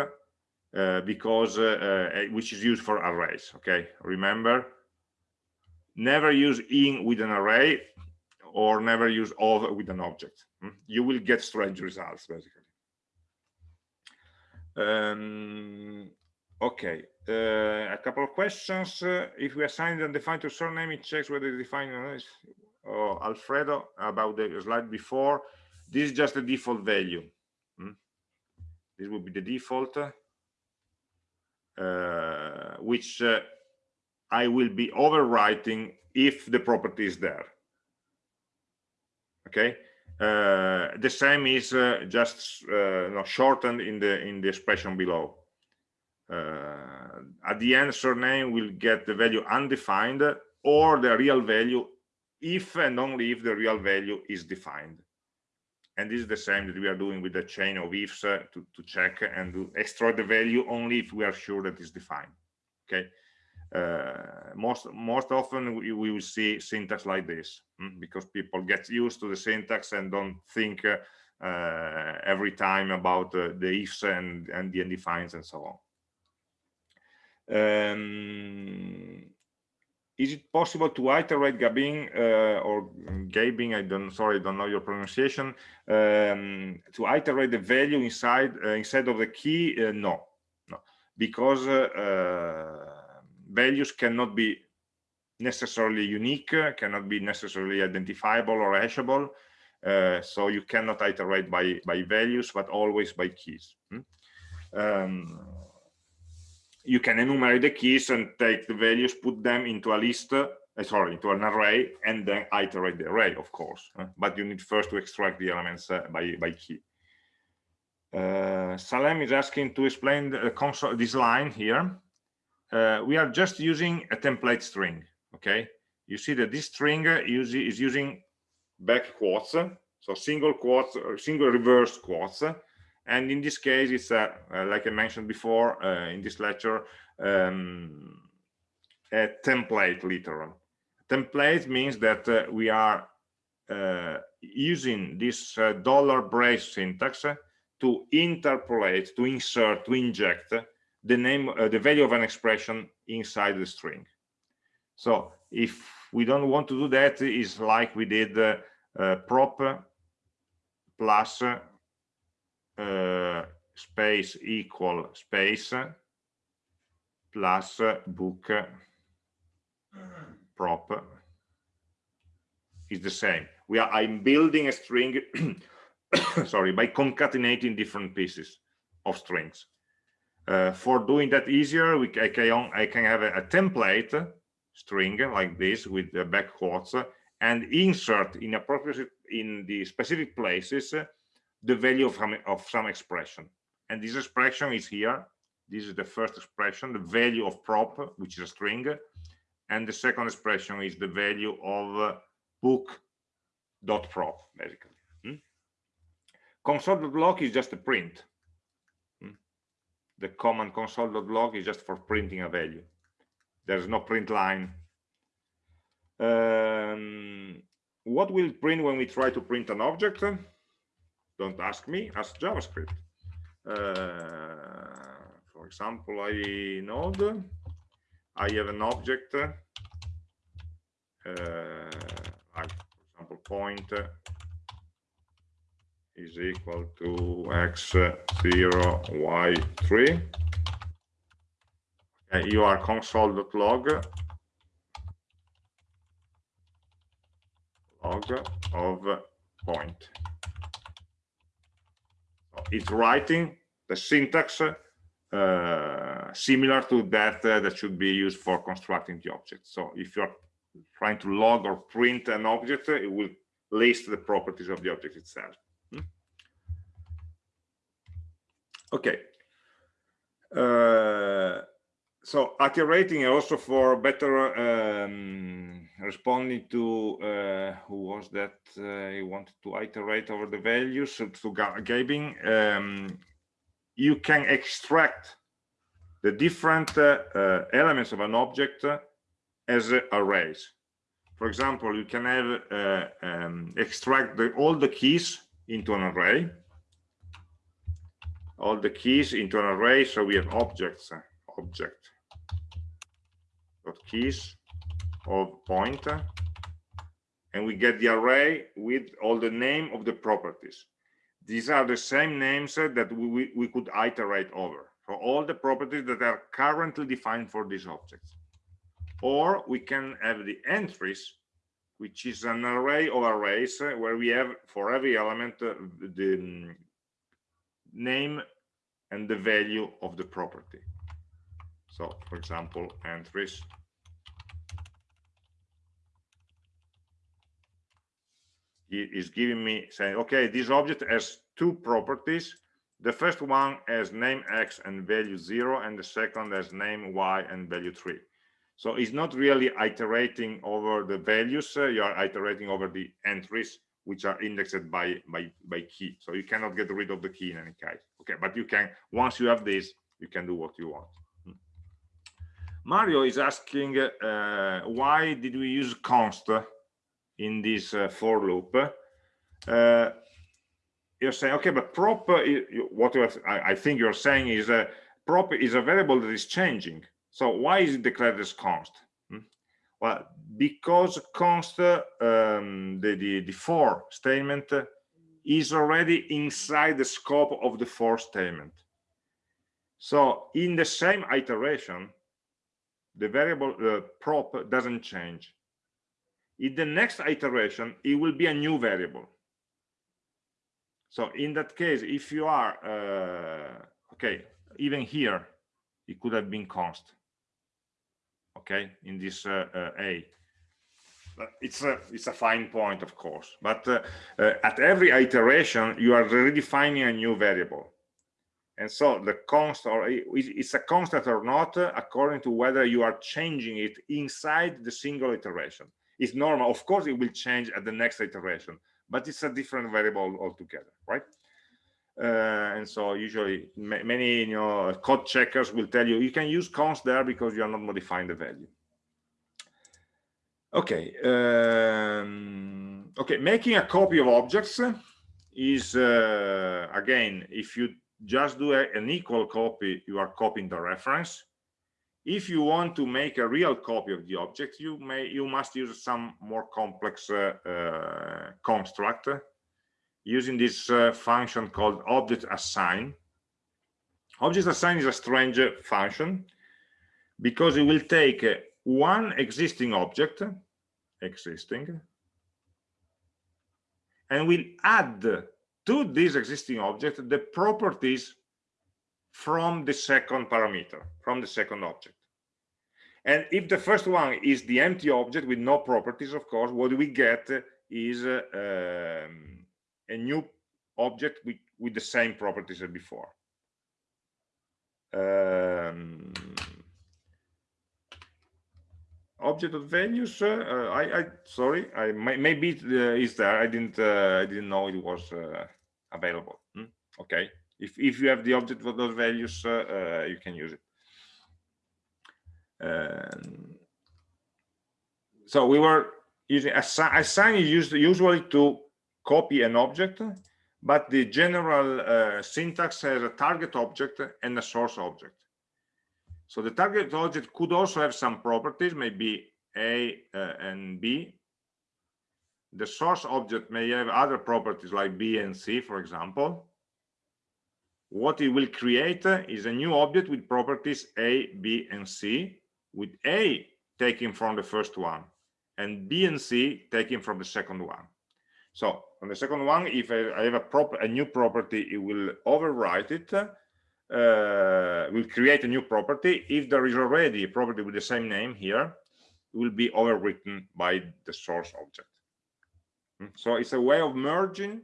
uh, because uh, uh, which is used for arrays okay remember never use in with an array or never use of with an object hmm? you will get strange results basically um, Okay, uh, a couple of questions. Uh, if we assign and define to surname, it checks whether it's defined oh, Alfredo about the slide before. This is just the default value. Hmm? This will be the default, uh, which uh, I will be overwriting if the property is there. Okay, uh, the same is uh, just no, shortened in the in the expression below at the end surname will get the value undefined or the real value if and only if the real value is defined. And this is the same that we are doing with the chain of ifs uh, to, to check and to extract the value only if we are sure that it's defined okay? Uh, most most often we, we, will see syntax like this hmm, because people get used to the syntax and don't think uh, uh every time about uh, the ifs and and the undefined and so on um, is it possible to iterate Gabin uh, or Gabin? I don't sorry, I don't know your pronunciation. Um, to iterate the value inside uh, inside of the key? Uh, no, no, because uh, uh, values cannot be necessarily unique, cannot be necessarily identifiable or hashable. Uh, so you cannot iterate by by values, but always by keys. Hmm? Um, you can enumerate the keys and take the values, put them into a list, uh, sorry, into an array, and then iterate the array, of course. Uh, but you need first to extract the elements uh, by, by key. Uh, Salem is asking to explain the console, this line here. Uh, we are just using a template string, okay? You see that this string is using back quotes, so single quotes, single reverse quotes, and in this case it's uh, uh, like i mentioned before uh, in this lecture um, a template literal. Template means that uh, we are uh, using this uh, dollar brace syntax to interpolate to insert to inject the name the value of an expression inside the string. So if we don't want to do that is like we did prop plus uh, space equal space plus book prop is the same. We are i'm building a string <coughs> sorry by concatenating different pieces of strings. Uh, for doing that easier we I can, I can have a, a template string like this with the back quotes and insert in appropriate in the specific places the value of, of some expression. And this expression is here. This is the first expression the value of prop which is a string. And the second expression is the value of uh, book dot prop basically. Hmm? console.log is just a print. Hmm? the command console.log is just for printing a value. There's no print line. Um, what will print when we try to print an object don't ask me ask javascript. Uh, for example i node i have an object uh, like for example point is equal to x0 y3 okay, you are console.log log of point it's writing the syntax uh, similar to that uh, that should be used for constructing the object. So if you're trying to log or print an object it will list the properties of the object itself. Hmm? okay. Uh, so iterating also for better um, responding to uh, who was that uh, he wanted to iterate over the values to Gabing um, you can extract the different uh, uh, elements of an object as arrays. For example you can have uh, um, extract the, all the keys into an array. All the keys into an array so we have objects object dot keys of pointer and we get the array with all the name of the properties. These are the same names that we, we could iterate over for all the properties that are currently defined for these objects. Or we can have the entries which is an array of arrays where we have for every element uh, the um, name and the value of the property so for example entries is giving me saying okay this object has two properties. The first one has name x and value zero and the second has name y and value three. So it's not really iterating over the values uh, you are iterating over the entries which are indexed by by by key. So you cannot get rid of the key in any case. Okay but you can once you have this you can do what you want. Mario is asking uh, why did we use const in this uh, for loop? Uh, you're saying okay but prop uh, what I, I, think you're saying is a prop is a variable that is changing. So why is it declared as const? Hmm? well because const um, the, the the for statement is already inside the scope of the for statement. So in the same iteration the variable uh, prop doesn't change. In the next iteration it will be a new variable. So in that case if you are uh, okay even here it could have been const okay in this uh, uh, a. But it's a it's a fine point of course. But uh, uh, at every iteration you are redefining a new variable and so the const or it's a constant or not according to whether you are changing it inside the single iteration. It's normal. Of course it will change at the next iteration but it's a different variable altogether right? Uh, and so usually many you know code checkers will tell you you can use const there because you are not modifying the value. Okay um, okay making a copy of objects is uh, again if you just do a, an equal copy you are copying the reference. If you want to make a real copy of the object you may you must use some more complex uh, uh, construct using this uh, function called object assign. Object assign is a strange function because it will take one existing object existing and will add to this existing object the properties from the second parameter, from the second object. And if the first one is the empty object with no properties, of course, what we get is uh, um, a new object with, with the same properties as before. um, object of values uh, I, I sorry I maybe it uh, is there I didn't uh, I didn't know it was uh, available hmm? okay if if you have the object with those values uh, uh, you can use it um, so we were using assign, assign is used usually to copy an object but the general syntax has a target object and a source object so the target object could also have some properties, maybe A uh, and B. The source object may have other properties like B and C, for example. What it will create is a new object with properties A, B, and C, with A taken from the first one, and B and C taken from the second one. So on the second one, if I have a, proper, a new property, it will overwrite it uh, will create a new property. If there is already a property with the same name here, it will be overwritten by the source object. Hmm, so it's a way of merging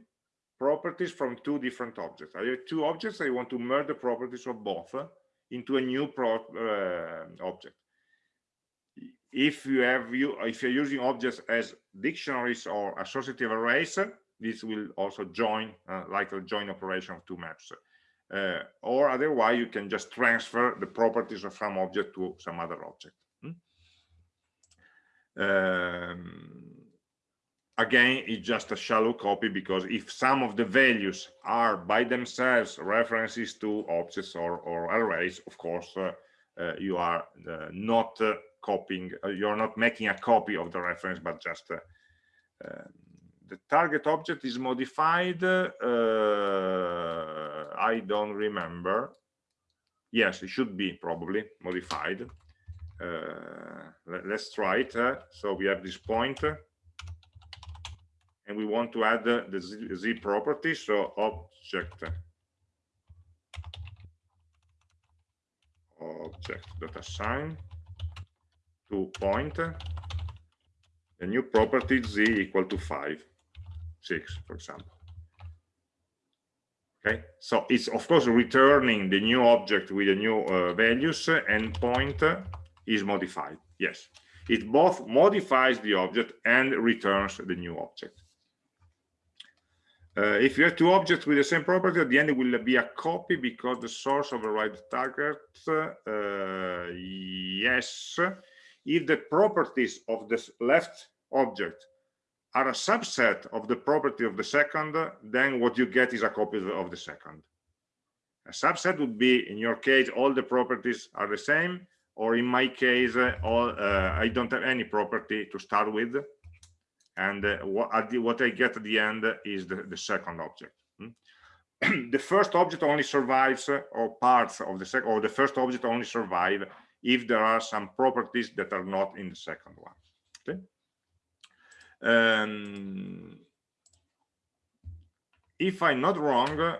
properties from two different objects. I have two objects, I want to merge the properties of both into a new pro, uh, object. If you have you if you're using objects as dictionaries or associative arrays, this will also join uh, like a join operation of two maps uh, or otherwise you can just transfer the properties of some object to some other object hmm? um, again it's just a shallow copy because if some of the values are by themselves references to objects or, or arrays of course uh, uh, you are uh, not uh, copying uh, you're not making a copy of the reference but just um, the target object is modified uh, i don't remember. Yes it should be probably modified. Uh, let, us try it uh, so we have this point and we want to add the z, z property so object object dot assign to point the new property z equal to 5 six, for example. Okay, so it's of course returning the new object with the new uh, values and point is modified. Yes, it both modifies the object and returns the new object. Uh, if you have two objects with the same property, at the end it will be a copy because the source overrides target. Uh, yes, if the properties of the left object are a subset of the property of the second, then what you get is a copy of the second. A subset would be, in your case, all the properties are the same, or in my case, all uh, I don't have any property to start with, and uh, what, what, I get at the end is the, the second object. Hmm? <clears throat> the first object only survives, uh, or parts of the second, or the first object only survive if there are some properties that are not in the second one. Okay. Um, if I'm not wrong,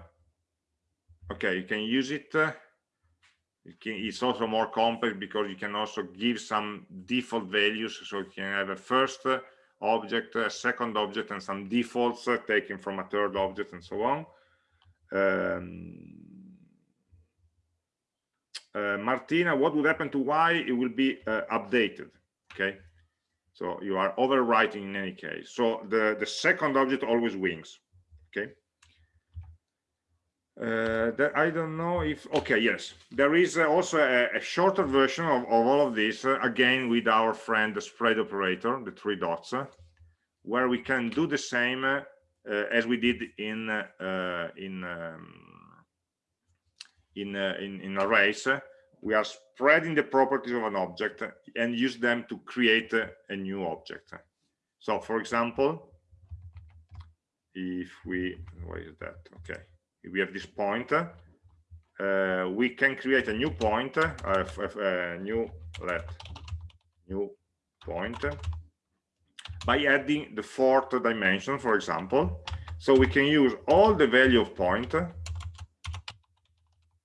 okay, you can use it. it can, it's also more complex because you can also give some default values. So you can have a first object, a second object, and some defaults taken from a third object, and so on. Um, uh, Martina, what would happen to Y? It will be uh, updated. Okay, so you are overwriting in any case. So the, the second object always wins. Okay. Uh, that I don't know if, okay, yes. There is uh, also a, a, shorter version of, of all of this, uh, again, with our friend, the spread operator, the three dots, where we can do the same as we did in, in, um, in, in, in arrays we are spreading the properties of an object and use them to create a, new object. So for example, if we, what is that? Okay, we have this point, uh, we can create a new point, uh, a new let new point by adding the fourth dimension, for example. So we can use all the value of point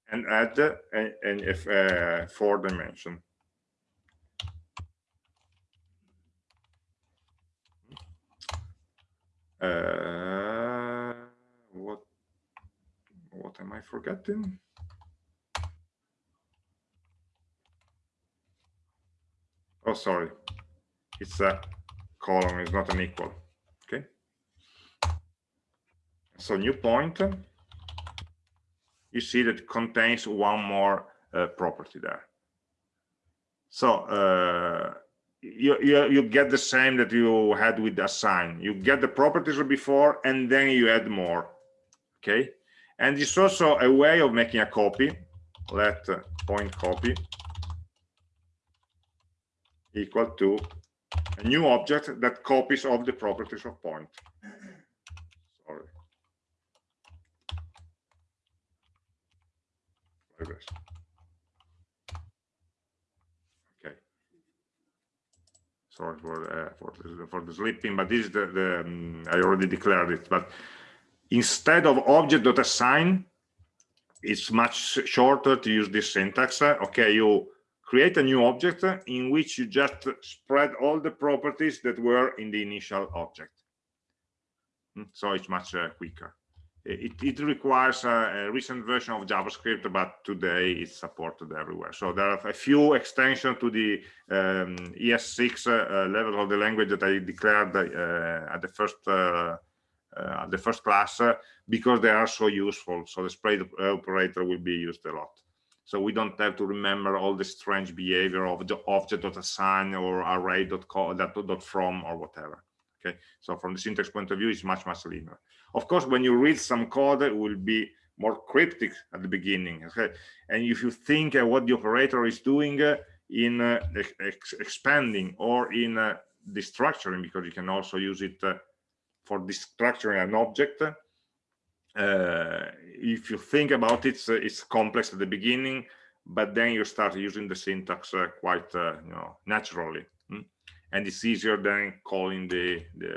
and add a, a, a four dimension. Uh, What am I forgetting? Oh, sorry. It's a column, it's not an equal. Okay. So new point, you see that contains one more uh, property there. So uh, you, you, you get the same that you had with assign. You get the properties before and then you add more. Okay and it's also a way of making a copy. Let point copy equal to a new object that copies of the properties of point. Sorry. Okay. Sorry for uh, for the, for the sleeping but this is the, the um, i already declared it but instead of object.assign it's much shorter to use this syntax. Okay you create a new object in which you just spread all the properties that were in the initial object. Hmm, so it's much uh, quicker. It, it requires a, recent version of javascript but today it's supported everywhere. So there are a few extensions to the um, es6 uh, level of the language that i declared uh, at the first uh, uh, the first class uh, because they are so useful. So the spread operator will be used a lot. So we don't have to remember all the strange behavior of the object.assign or array.from or whatever. Okay, so from the syntax point of view, it's much, much linear. Of course, when you read some code, it will be more cryptic at the beginning. Okay, and if you think uh, what the operator is doing uh, in uh, ex expanding or in destructuring, because you can also use it for destructuring an object. Uh, if you think about it it's, it's, complex at the beginning but then you start using the syntax uh, quite uh, you know naturally hmm? and it's easier than calling the the,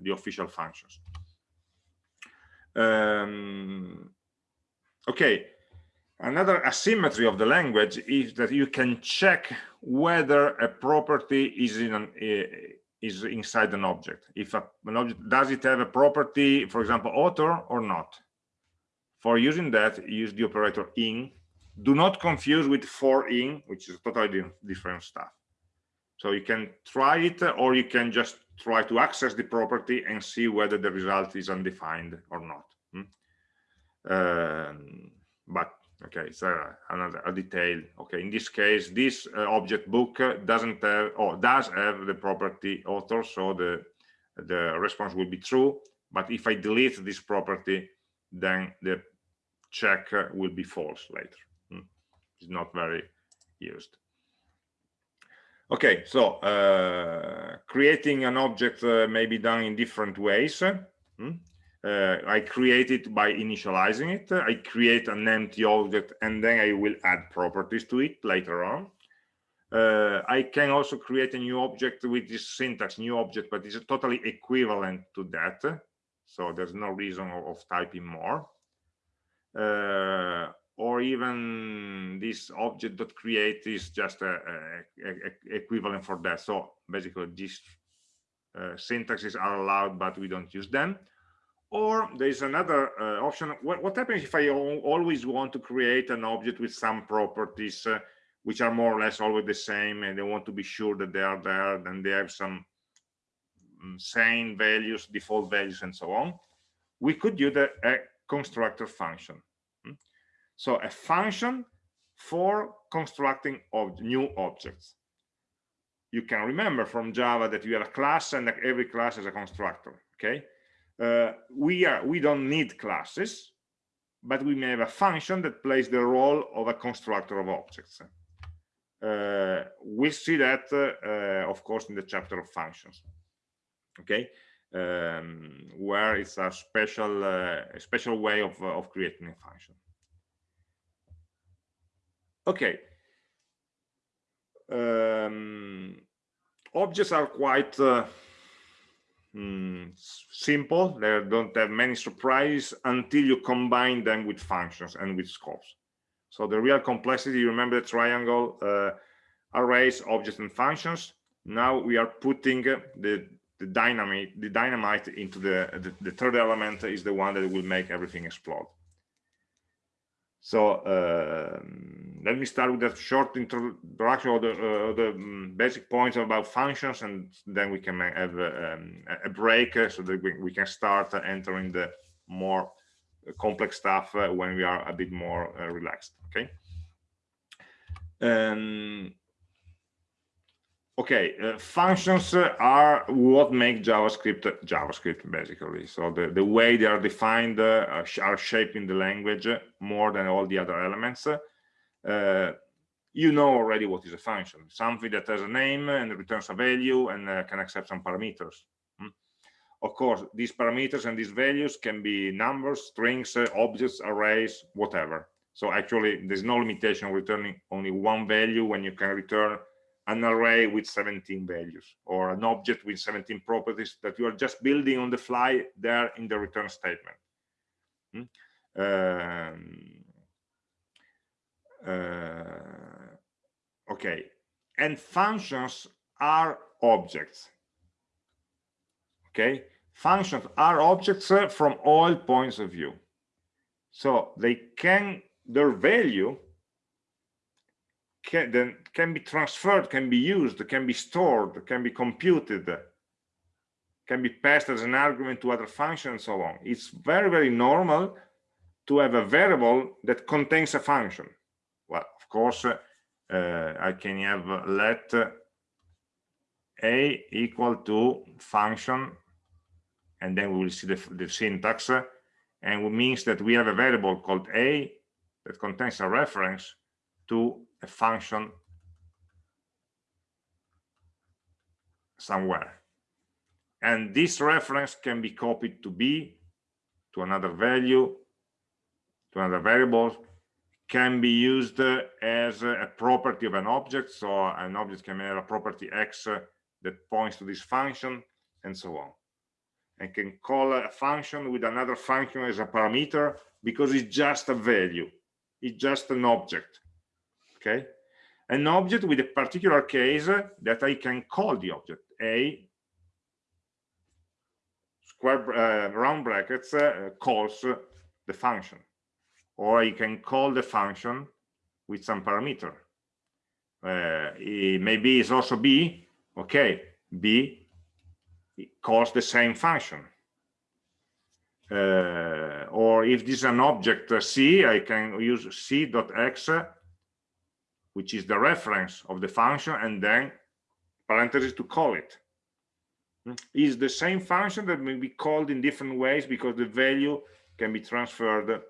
the official functions. Um, okay. Another asymmetry of the language is that you can check whether a property is in an, is inside an object. If a, an object, does it have a property, for example, author or not? For using that, use the operator in. Do not confuse with for in, which is totally different stuff. So you can try it, or you can just try to access the property and see whether the result is undefined or not. Hmm? Um, but okay so another a detail. Okay in this case this uh, object book doesn't have or does have the property author so the the response will be true. But if i delete this property then the check will be false later. Hmm. it's not very used. Okay so uh, creating an object uh, may be done in different ways. Hmm uh, I create it by initializing it. I create an empty object and then I will add properties to it later on. Uh, I can also create a new object with this syntax, new object, but it's totally equivalent to that. So there's no reason of, of typing more. Uh, or even this object. object.create is just a, a, a, equivalent for that. So basically these uh, syntaxes are allowed, but we don't use them or there's another uh, option. What, what, happens if I always want to create an object with some properties uh, which are more or less always the same and they want to be sure that they are there and they have some um, sane values, default values, and so on. We could use a, a constructor function. Hmm? So a function for constructing ob new objects. You can remember from Java that you have a class and every class is a constructor. Okay, uh, we are we don't need classes but we may have a function that plays the role of a constructor of objects. Uh, we'll see that uh, of course in the chapter of functions. Okay? Um, where it's a special uh, a special way of, uh, of creating a function. Okay. Um, objects are quite uh, mm, simple. They don't have many surprises until you combine them with functions and with scopes. So the real complexity you remember the triangle uh, arrays objects and functions? Now we are putting the the dynamite the dynamite into the, the the third element is the one that will make everything explode So uh, let me start with a short introduction of the, uh, the um, basic points about functions, and then we can have um, a break uh, so that we, we, can start entering the more complex stuff uh, when we are a bit more uh, relaxed. Okay. Um, okay uh, functions are what make javascript javascript basically. So the the way they are defined uh, are shaping the language more than all the other elements. Uh, you know already what is a function. Something that has a name and returns a value and uh, can accept some parameters. Hmm? of course these parameters and these values can be numbers strings uh, objects arrays whatever. So actually there's no limitation returning only one value when you can return an array with 17 values or an object with 17 properties that you are just building on the fly there in the return statement. Hmm? Um, uh, okay, and functions are objects. Okay, functions are objects uh, from all points of view. So they can, their value can, then can be transferred, can be used, can be stored, can be computed, can be passed as an argument to other functions and so on. It's very, very normal to have a variable that contains a function. Well, of course, uh, I can have uh, let uh, a equal to function, and then we will see the, the syntax, uh, and it means that we have a variable called a that contains a reference to a function somewhere. And this reference can be copied to B, to another value, to another variable, can be used uh, as a property of an object. So an object can have a property X uh, that points to this function and so on. And can call a function with another function as a parameter because it's just a value. It's just an object okay? An object with a particular case that i can call the object a square uh, round brackets uh, calls the function. Or I can call the function with some parameter. Uh, maybe it's also b okay? B calls the same function. Uh, or if this is an object uh, c i can use c dot x which is the reference of the function and then parentheses to call it. Hmm? the same function that may be called in different ways because the value can be transferred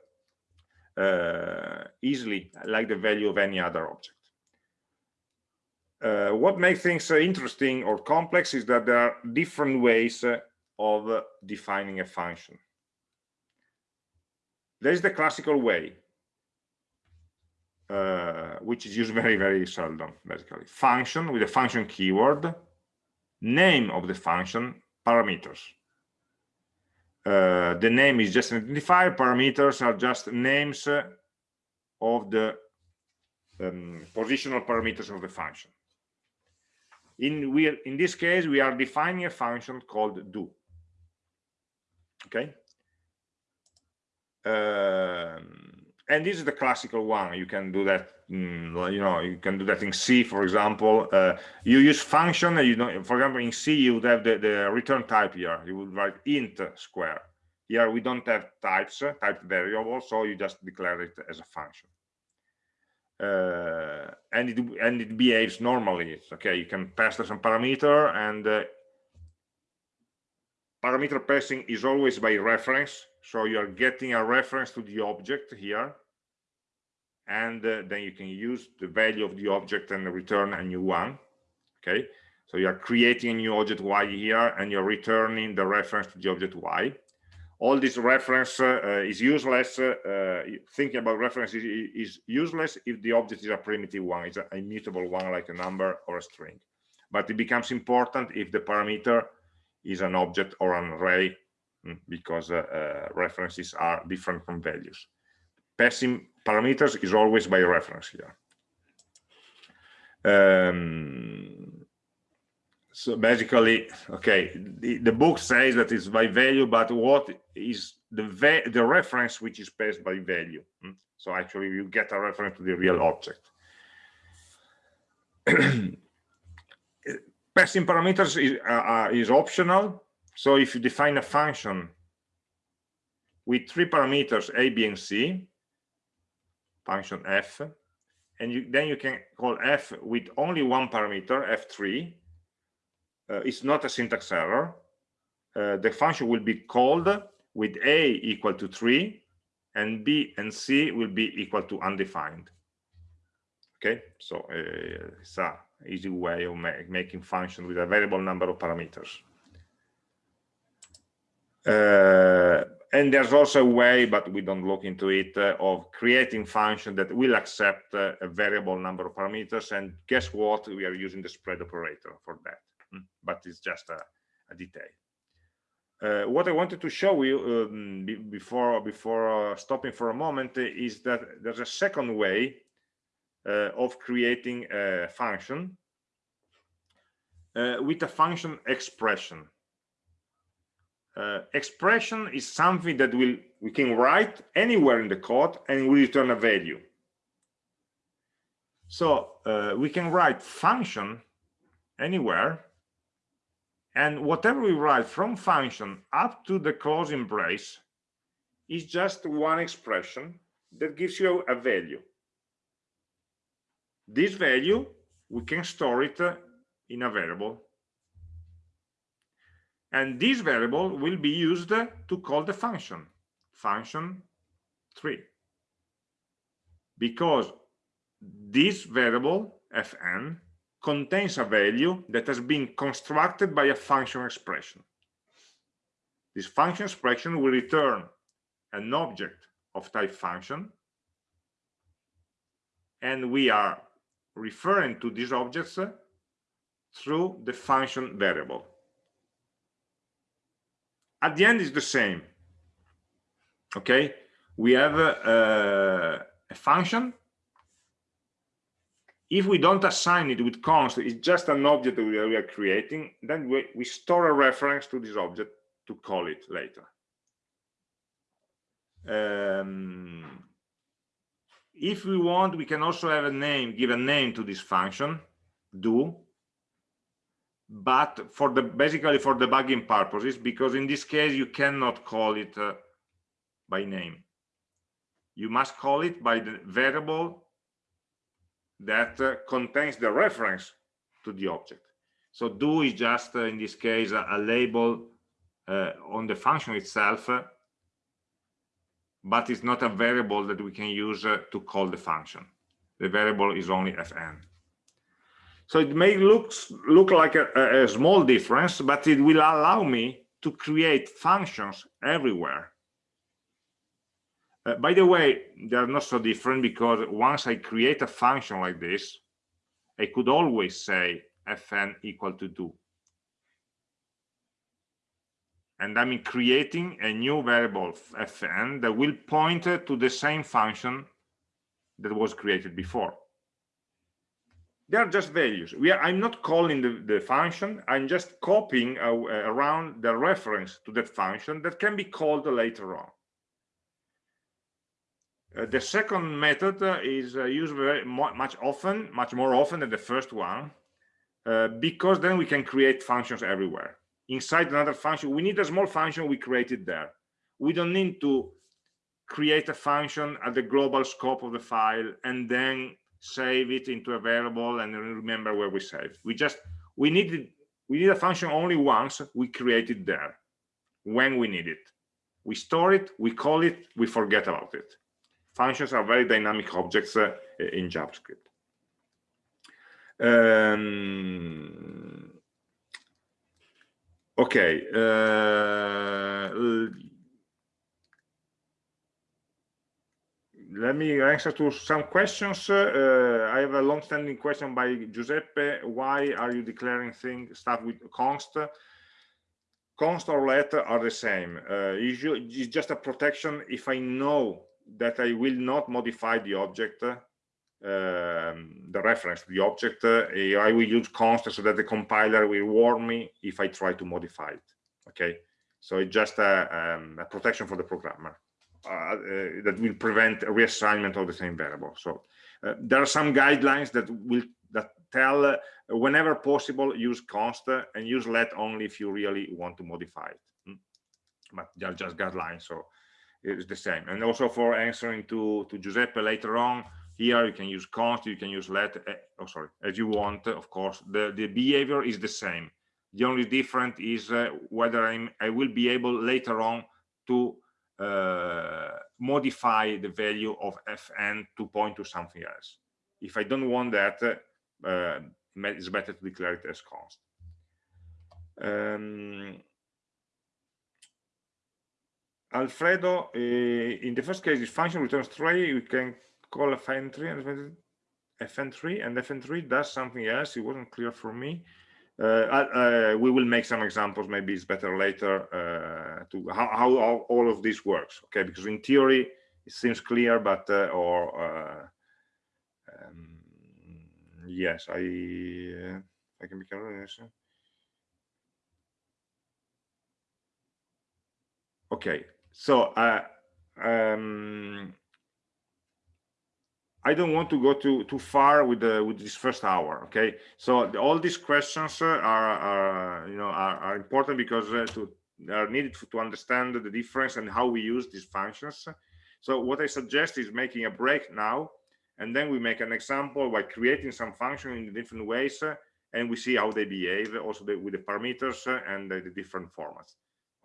uh, easily like the value of any other object. Uh, what makes things uh, interesting or complex is that there are different ways uh, of defining a function. There's the classical way uh, which is used very, very seldom, basically. Function with a function keyword, name of the function, parameters. Uh, the name is just an identifier, parameters are just names of the um, positional parameters of the function. In, we, in this case, we are defining a function called do. Okay. Um, and this is the classical one. You can do that mm, you know you can do that in c for example. Uh, you use function you know for example in c you would have the, the return type here. You would write int square. Here we don't have types uh, type variable so you just declare it as a function. Uh, and it and it behaves normally. Okay you can pass some parameter and uh, parameter passing is always by reference. So you're getting a reference to the object here. And uh, then you can use the value of the object and return a new one. Okay? So you are creating a new object y here and you're returning the reference to the object y. All this reference uh, uh, is useless uh, uh thinking about reference is, useless if the object is a primitive one it's a immutable one like a number or a string. But it becomes important if the parameter is an object or an array mm, because uh, uh, references are different from values. Passing parameters is always by reference here. Um, so basically, okay, the, the book says that it's by value, but what is the the reference which is passed by value? Hmm? So actually, you get a reference to the real object. <clears throat> Passing parameters is, uh, uh, is optional. So if you define a function with three parameters a, b, and c, function f, and you, then you can call f with only one parameter, f3. Uh, it's not a syntax error. Uh, the function will be called with a equal to 3 and b and c will be equal to undefined okay so uh, it's a easy way of ma making function with a variable number of parameters. Uh, and there's also a way but we don't look into it uh, of creating function that will accept uh, a variable number of parameters. And guess what? We are using the spread operator for that. Hmm? but it's just a, a detail. Uh, what I wanted to show you um, before before uh, stopping for a moment is that there's a second way of creating a function uh, with a function expression. Uh, expression is something that will we can write anywhere in the code and we return a value. So uh, we can write function anywhere and whatever we write from function up to the closing brace is just one expression that gives you a value. This value, we can store it uh, in a variable. And this variable will be used to call the function, function 3. Because this variable, fn, contains a value that has been constructed by a function expression. This function expression will return an object of type function, and we are referring to these objects through the function variable. At the end is the same. Okay, we have a, a function if we don't assign it with const, it's just an object that we are creating, then we, we store a reference to this object to call it later. Um, if we want, we can also have a name, give a name to this function, do, but for the basically for debugging purposes, because in this case you cannot call it uh, by name. You must call it by the variable that uh, contains the reference to the object. So do is just, uh, in this case, a, a label uh, on the function itself, uh, but it's not a variable that we can use uh, to call the function. The variable is only fn. So it may look, look like a, a small difference, but it will allow me to create functions everywhere uh, by the way, they're not so different because once I create a function like this, I could always say fn equal to 2. And I'm creating a new variable fn that will point to the same function that was created before. They are just values. Are, I'm not calling the, the function. I'm just copying around the reference to that function that can be called later on. Uh, the second method uh, is uh, used very much often, much more often than the first one, uh, because then we can create functions everywhere. Inside another function, we need a small function, we create it there. We don't need to create a function at the global scope of the file and then save it into a variable and remember where we saved. We just, we need, we need a function only once, we create it there, when we need it. We store it, we call it, we forget about it functions are very dynamic objects uh, in JavaScript. Um, okay. Uh, let me answer to some questions. Uh, I have a long-standing question by Giuseppe. Why are you declaring things stuff with const? Const or let are the same. Uh, it's just a protection if I know that I will not modify the object um, the reference to the object, uh, I will use const so that the compiler will warn me if I try to modify it. Okay, so it's just a, um, a protection for the programmer uh, uh, that will prevent a reassignment of the same variable. So uh, there are some guidelines that will that tell uh, whenever possible use const and use let only if you really want to modify it. Hmm? But they're just guidelines, so it's the same. And also for answering to to Giuseppe later on, here you can use const, you can use let, uh, oh sorry, as you want, of course. The, the behavior is the same. The only difference is uh, whether I'm, I will be able later on to uh, modify the value of fn to point to something else. If I don't want that, uh, it's better to declare it as const. Um, Alfredo, uh, in the first case, this function returns three. We can call fn3 and fn3 and fn3 does something else. It wasn't clear for me. Uh, uh, we will make some examples. Maybe it's better later uh, to how, how, all of this works. Okay, because in theory it seems clear, but uh, or uh, um, yes, I uh, I can be clear. Okay, so um, I don't want to go too too far with the with this first hour. Okay, so the, all these questions are, are you know are, are important because uh, to are needed to understand the difference and how we use these functions. So what I suggest is making a break now, and then we make an example by creating some function in different ways, uh, and we see how they behave also with the parameters uh, and the, different formats.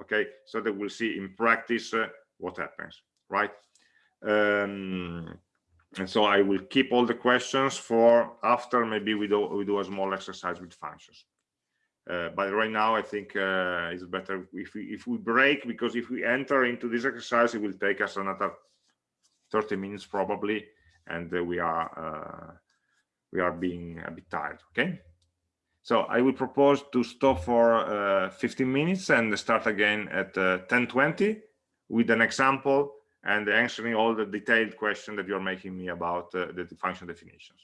Okay, so that we'll see in practice uh, what happens, right? Um, and so I will keep all the questions for after maybe we do we do a small exercise with functions. Uh, but right now I think uh, it's better if we if we break because if we enter into this exercise it will take us another 30 minutes probably and uh, we are uh, we are being a bit tired okay so I will propose to stop for uh, 15 minutes and start again at 10:20 uh, with an example and answering all the detailed questions that you're making me about uh, the function definitions.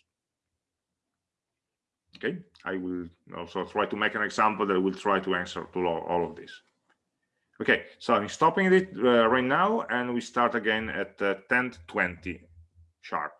Okay, I will also try to make an example that will try to answer to all, of this. Okay, so I'm stopping it uh, right now and we start again at uh, 10.20 sharp.